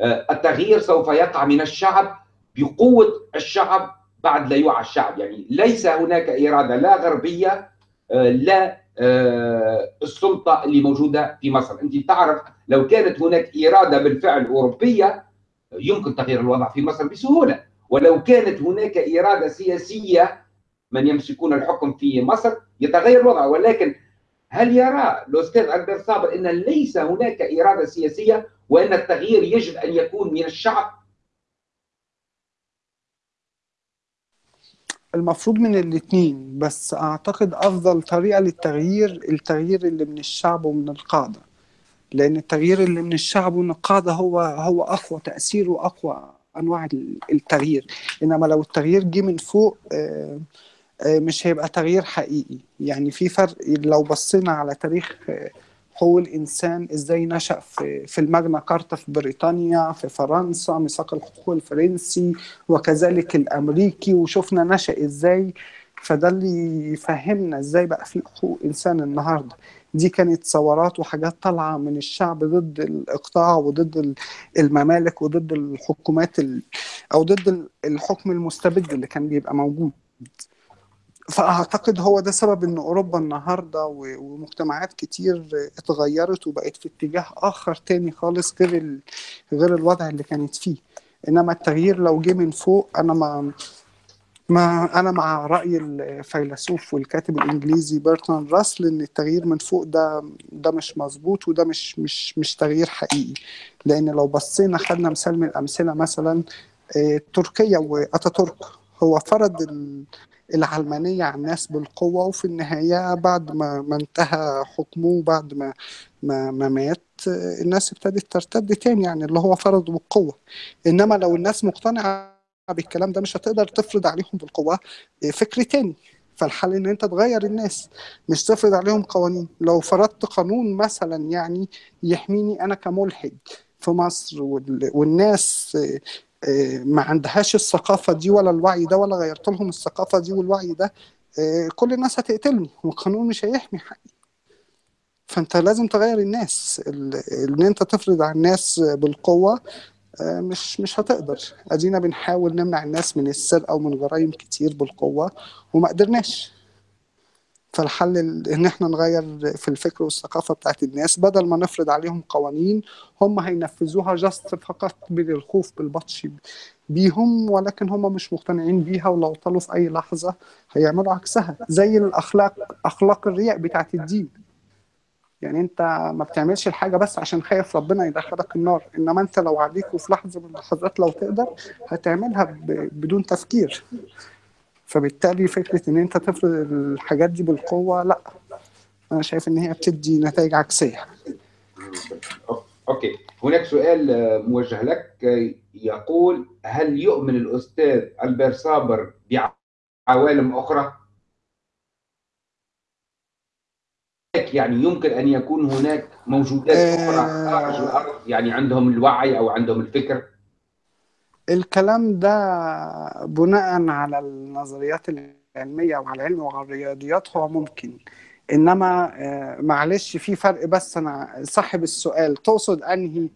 آه، التغيير سوف يقع من الشعب بقوة الشعب بعد لا يوعى الشعب. يعني ليس هناك إرادة لا غربية لا السلطة اللي موجودة في مصر. أنت تعرف لو كانت هناك إرادة بالفعل أوروبية يمكن تغيير الوضع في مصر بسهولة. ولو كانت هناك إرادة سياسية من يمسكون الحكم في مصر يتغير الوضع. ولكن هل يرى الأستاذ البير صابر إن ليس هناك إرادة سياسية وإن التغيير يجب أن يكون من الشعب؟ المفروض من الاثنين بس أعتقد أفضل طريقة للتغيير التغيير اللي من الشعب ومن القادة. لأن التغيير اللي من الشعب ومن القادة هو هو أقوى تأثير وأقوى أنواع التغيير. إنما لو التغيير جه من فوق آه، آه، مش هيبقى تغيير حقيقي. يعني في فرق لو بصينا على تاريخ حقوق الإنسان إزاي نشأ في في الماجنا كارتا في بريطانيا في فرنسا ميثاق الحقوق الفرنسي وكذلك الأمريكي وشفنا نشأ إزاي. فده اللي يفهمنا إزاي بقى في حقوق انسان النهارده. دي كانت ثورات وحاجات طالعة من الشعب ضد الإقطاع وضد الممالك وضد الحكومات أو ضد الحكم المستبد اللي كان بيبقى موجود. فأعتقد هو ده سبب إن أوروبا النهارده ومجتمعات كتير اتغيرت وبقت في اتجاه آخر تاني خالص غير غير الوضع اللي كانت فيه. إنما التغيير لو جه من فوق أنا ما ما أنا مع رأي الفيلسوف والكاتب الإنجليزي برتراند راسل إن التغيير من فوق ده ده مش مظبوط وده مش مش مش تغيير حقيقي. لأن لو بصينا خدنا مثال من الأمثلة مثلا آه، تركيا وأتاتورك. هو فرض العلمانية على الناس بالقوة وفي النهاية بعد ما, ما انتهى حكمه بعد ما ما, ما مات الناس ابتدت ترتد تاني يعني اللي هو فرضه بالقوة. إنما لو الناس مقتنعة بالكلام ده مش هتقدر تفرض عليهم بالقوة آه، فكر تاني. فالحل إن أنت تغير الناس مش تفرض عليهم قوانين. لو فرضت قانون مثلا يعني يحميني أنا كملحد في مصر والناس ما عندهاش الثقافة دي ولا الوعي ده ولا غيرت لهم الثقافة دي والوعي ده كل الناس هتقتلني والقانون مش هيحمي حقي فانت لازم تغير الناس ان انت تفرض على الناس بالقوة آه، مش مش هتقدر. ادينا بنحاول نمنع الناس من السرقة ومن جرائم كتير بالقوة وما قدرناش. فالحل إن إحنا نغير في الفكر والثقافة بتاعت الناس بدل ما نفرض عليهم قوانين هم هينفذوها جاست فقط بالخوف بالبطش بيهم ولكن هم مش مقتنعين بيها ولو طلوا في أي لحظة هيعملوا عكسها. زي الأخلاق أخلاق الرياء بتاعت الدين. يعني أنت ما بتعملش الحاجة بس عشان خايف ربنا يدخلك النار إنما أنت لو عليك وفي لحظة من اللحظات لو تقدر هتعملها بدون تفكير. فبالتالي فكرة إن أنت تفرض الحاجات دي بالقوة لا. أنا شايف إن هي بتدي نتائج عكسية. أوكي. هناك سؤال آه، موجه لك. آه، يقول هل يؤمن الأستاذ البير صابر بعوالم أخرى؟ يعني يمكن أن يكون هناك موجودات أخرى خارج آه، الأرض يعني عندهم الوعي أو عندهم الفكر. الكلام ده بناء على النظريات العلمية وعلى العلم وعلى الرياضيات هو ممكن. إنما آه، معلش في فرق بس. أنا صاحب السؤال تقصد أنهي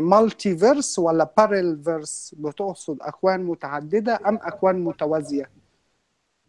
multiverse ولا parallel verse بتقصد أكوان متعددة أم أكوان متوازية؟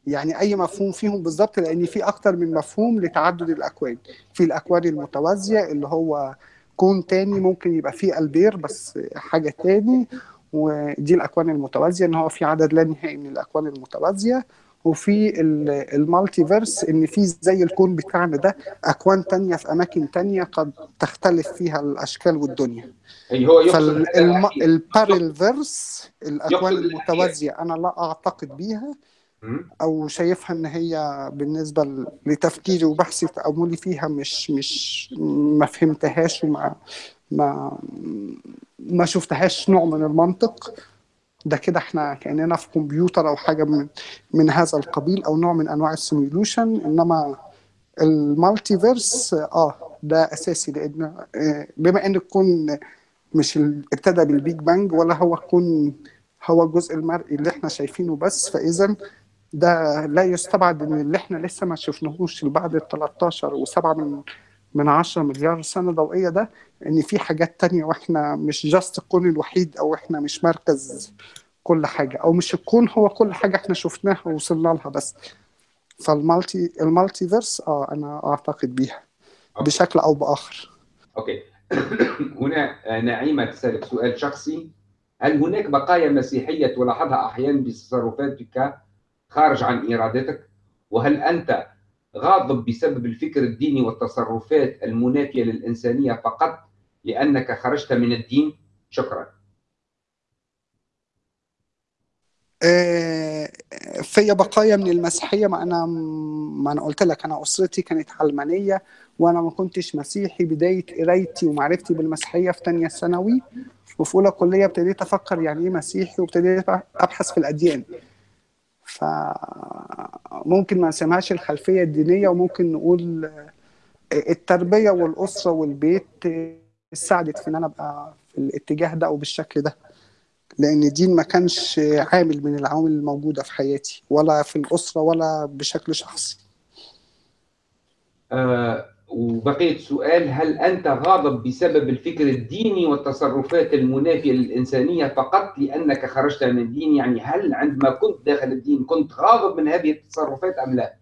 يعني أي مفهوم فيهم بالظبط لأن في أكتر من مفهوم لتعدد الأكوان. في الأكوان المتوازية اللي هو كون تاني ممكن يبقى فيه ألبير بس حاجة تاني ودي الأكوان المتوازية إن هو في عدد لا نهائي من الأكوان المتوازية وفي ال- ال multiverse إن في زي الكون بتاعنا ده أكوان تانية في أماكن تانية قد تختلف فيها الأشكال والدنيا هو. فال parallel verse الأخير. المتوازية أنا لا أعتقد بيها. أو شايفها إن هي بالنسبة لتفكيري وبحثي وتاملي فيها مش مش ما فهمتهاش وما ما ما شفتهاش نوع من المنطق. ده كده إحنا كأننا في كمبيوتر أو حاجة من من هذا القبيل أو نوع من أنواع ال simulation إنما ال multiverse آه ده أساسي لأن آه، بما إن الكون مش ابتدى بال Big Bang ولا هو الكون هو الجزء المرئي اللي إحنا شايفينه بس فاذا ده لا يستبعد إن اللي إحنا لسه ما شفناهوش بعد ال 13 و7 من من 10 مليار سنة ضوئية ده إن في حاجات تانية وإحنا مش just الكون الوحيد أو إحنا مش مركز كل حاجة أو مش الكون هو كل حاجة إحنا شفناها ووصلنا لها بس. فال multi ال multiverse آه أنا أعتقد بيها okay. بشكل أو بآخر. okay. هنا آه، نعيمة تسألك سؤال شخصي. هل هناك بقايا مسيحية تلاحظها أحيانا بتصرفاتك خارج عن إرادتك؟ وهل أنت غاضب بسبب الفكر الديني والتصرفات المنافية للإنسانية فقط لأنك خرجت من الدين؟ شكرا. آه، في بقايا من المسيحية ما أنا ما أنا قلت لك أنا أسرتي كانت علمانية وأنا ما كنتش مسيحي بداية قرايتي ومعرفتي بالمسيحية في تانية ثانوي. وفي أولى كلية ابتديت أفكر يعني إيه مسيحي وابتديت أبحث في الأديان. فممكن ما نسميهاش الخلفية الدينية وممكن نقول التربية والأسرة والبيت ساعدت في إن أنا أبقى في الاتجاه ده أو بالشكل ده. لأن الدين ما كانش عامل من العوامل الموجودة في حياتي ولا في الأسرة ولا بشكل شخصي. آه وبقيت سؤال هل أنت غاضب بسبب الفكر الديني والتصرفات المنافية للإنسانية فقط لأنك خرجت من الدين يعني هل عندما كنت داخل الدين كنت غاضب من هذه التصرفات أم لا؟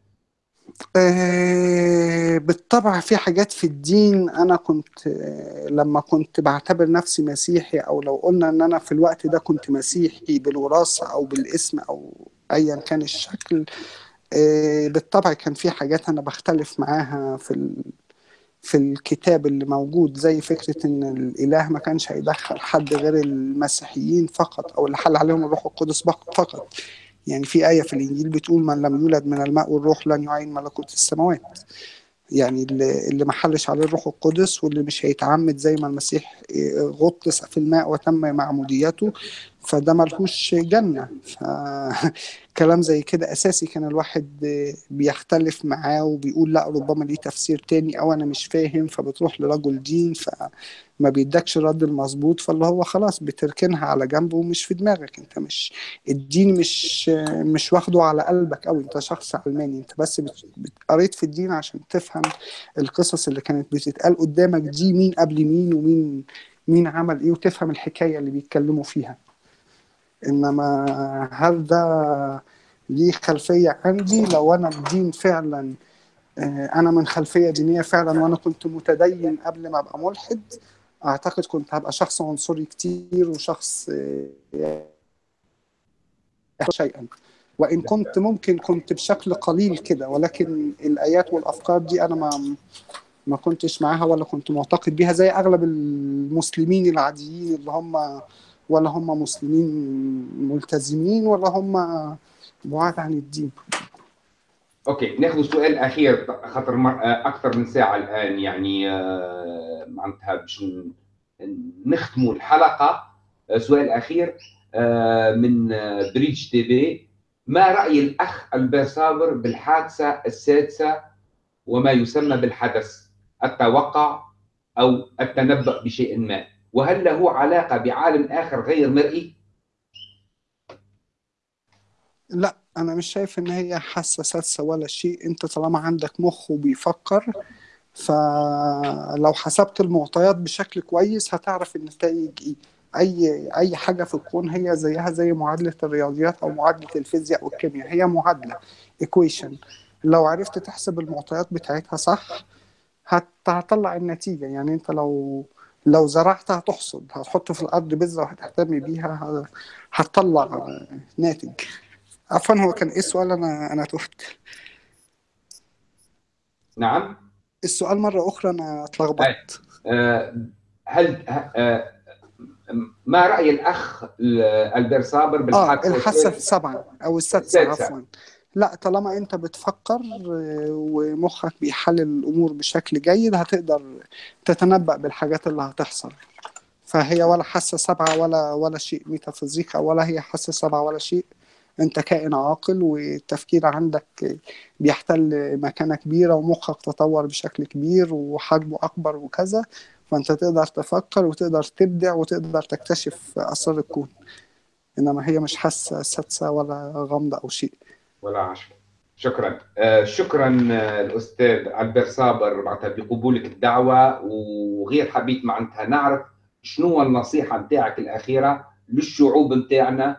آه، بالطبع في حاجات في الدين أنا كنت آه، لما كنت بعتبر نفسي مسيحي أو لو قلنا إن أنا في الوقت ده كنت مسيحي بالوراثة أو بالاسم أو ايا كان الشكل بالطبع كان في حاجات أنا بختلف معاها في ال... في الكتاب اللي موجود زي فكرة إن الإله ما كانش هيدخل حد غير المسيحيين فقط أو اللي حل عليهم الروح القدس فقط. يعني في آية في الإنجيل بتقول من لم يولد من الماء والروح لن يعين ملكوت السماوات. يعني اللي, اللي ما حلش عليه الروح القدس واللي مش هيتعمد زي ما المسيح غطس في الماء وتم معموديته فده ملهوش جنة. فكلام زي كده أساسي كان الواحد بيختلف معاه وبيقول لا ربما ليه تفسير تاني أو أنا مش فاهم فبتروح لرجل دين فما بيدكش الرد المظبوط فاللي هو خلاص بتركنها على جنب ومش في دماغك. أنت مش الدين مش مش واخده على قلبك أوي. أنت شخص علماني. أنت بس قريت في الدين عشان تفهم القصص اللي كانت بتتقال قدامك دي مين قبل مين ومين مين عمل إيه وتفهم الحكاية اللي بيتكلموا فيها. إنما هل ده ليه خلفية عندي؟ لو أنا الدين فعلا آه، أنا من خلفية دينية فعلا وأنا كنت متدين قبل ما أبقى ملحد أعتقد كنت هبقى شخص عنصري كتير وشخص آه، شيئا. وإن كنت ممكن كنت بشكل قليل كده ولكن الآيات والأفكار دي أنا ما ما كنتش معاها ولا كنت معتقد بيها زي أغلب المسلمين العاديين اللي هم ولا هم مسلمين ملتزمين ولا هم بعاد عن الدين. أوكي نأخذ سؤال أخير خاطر. أكثر من ساعة الآن يعني آه، معناتها باش نختموا الحلقة. آه، سؤال أخير آه، من بريدج تي في ما رأي الأخ البير صابر بالحاسة السادسة وما يسمى بالحدس؟ التوقع أو التنبؤ بشيء ما. وهل له علاقة بعالم آخر غير مرئي؟ لا أنا مش شايف إن هي حاسة سادسة ولا شيء. أنت طالما عندك مخ وبيفكر فلو حسبت المعطيات بشكل كويس هتعرف النتائج إيه. أي أي حاجة في الكون هي زيها زي معادلة الرياضيات أو معادلة الفيزياء والكيمياء هي معادلة equation لو عرفت تحسب المعطيات بتاعتها صح هتطلع النتيجة. يعني أنت لو لو زرعت هتحصد هتحط في الأرض بذرة وهتهتم بيها هتطلع ناتج. عفوا هو كان إيه السؤال؟ أنا أنا تهت. نعم. السؤال مرة أخرى أنا اتلخبطت. آه، هل آه، ما رأي الأخ البير صابر بالحادثة آه الحاسة السابعة أو السادسة. عفوا. لا طالما أنت بتفكر ومخك بيحلل الأمور بشكل جيد هتقدر تتنبأ بالحاجات اللي هتحصل. فهي ولا حاسة سبعة ولا ولا شيء ميتافيزيقا ولا هي حاسة سبعة ولا شيء. انت كائن عاقل والتفكير عندك بيحتل مكانة كبيرة ومخك تطور بشكل كبير وحجمه أكبر وكذا. فأنت تقدر تفكر وتقدر تبدع وتقدر تكتشف أسرار الكون. إنما هي مش حاسة سادسة ولا غامضة أو شيء. ولا عشرة. شكرا. آه شكرا الأستاذ ألبير صابر معناتها بقبولك الدعوة وغير حبيت معناتها نعرف شنو النصيحة نتاعك الأخيرة للشعوب نتاعنا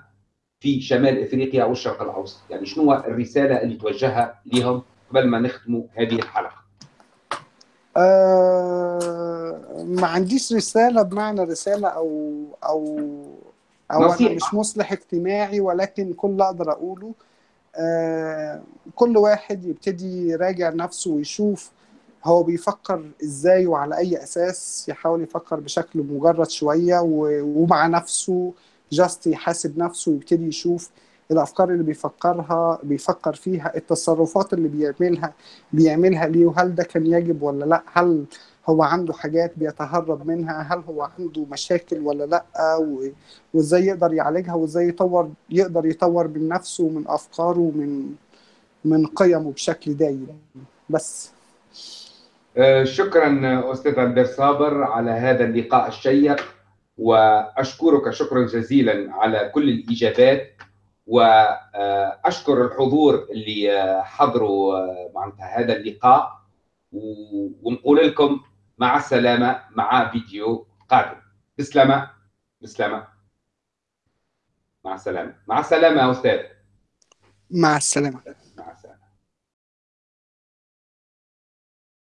في شمال إفريقيا والشرق الأوسط. يعني شنو الرسالة اللي توجهها لهم قبل ما نختموا هذه الحلقة؟ أه ما عنديش رسالة بمعنى رسالة أو أو أو نصيحة. أنا مش مصلح اجتماعي ولكن كل اللي أقدر أقوله كل واحد يبتدي يراجع نفسه ويشوف هو بيفكر إزاي وعلى أي أساس يحاول يفكر بشكل مجرد شوية ومع نفسه جاست يحاسب نفسه ويبتدي يشوف الأفكار اللي بيفكرها بيفكر فيها التصرفات اللي بيعملها بيعملها ليه وهل ده كان يجب ولا لأ؟ هل هو عنده حاجات بيتهرب منها هل هو عنده مشاكل ولا لأ؟ وإزاي يقدر يعالجها وإزاي يطور يقدر يطور من نفسه ومن أفكاره ومن من قيمه بشكل دايم. بس. آه، شكرا أستاذ البير صابر على هذا اللقاء الشيق وأشكرك شكرا جزيلا على كل الإجابات واشكر الحضور اللي حضروا معناتها هذا اللقاء ونقول لكم مع السلامه مع فيديو قادم. بسلامة بسلامة. مع السلامه مع السلامه يا أستاذ. مع السلامة.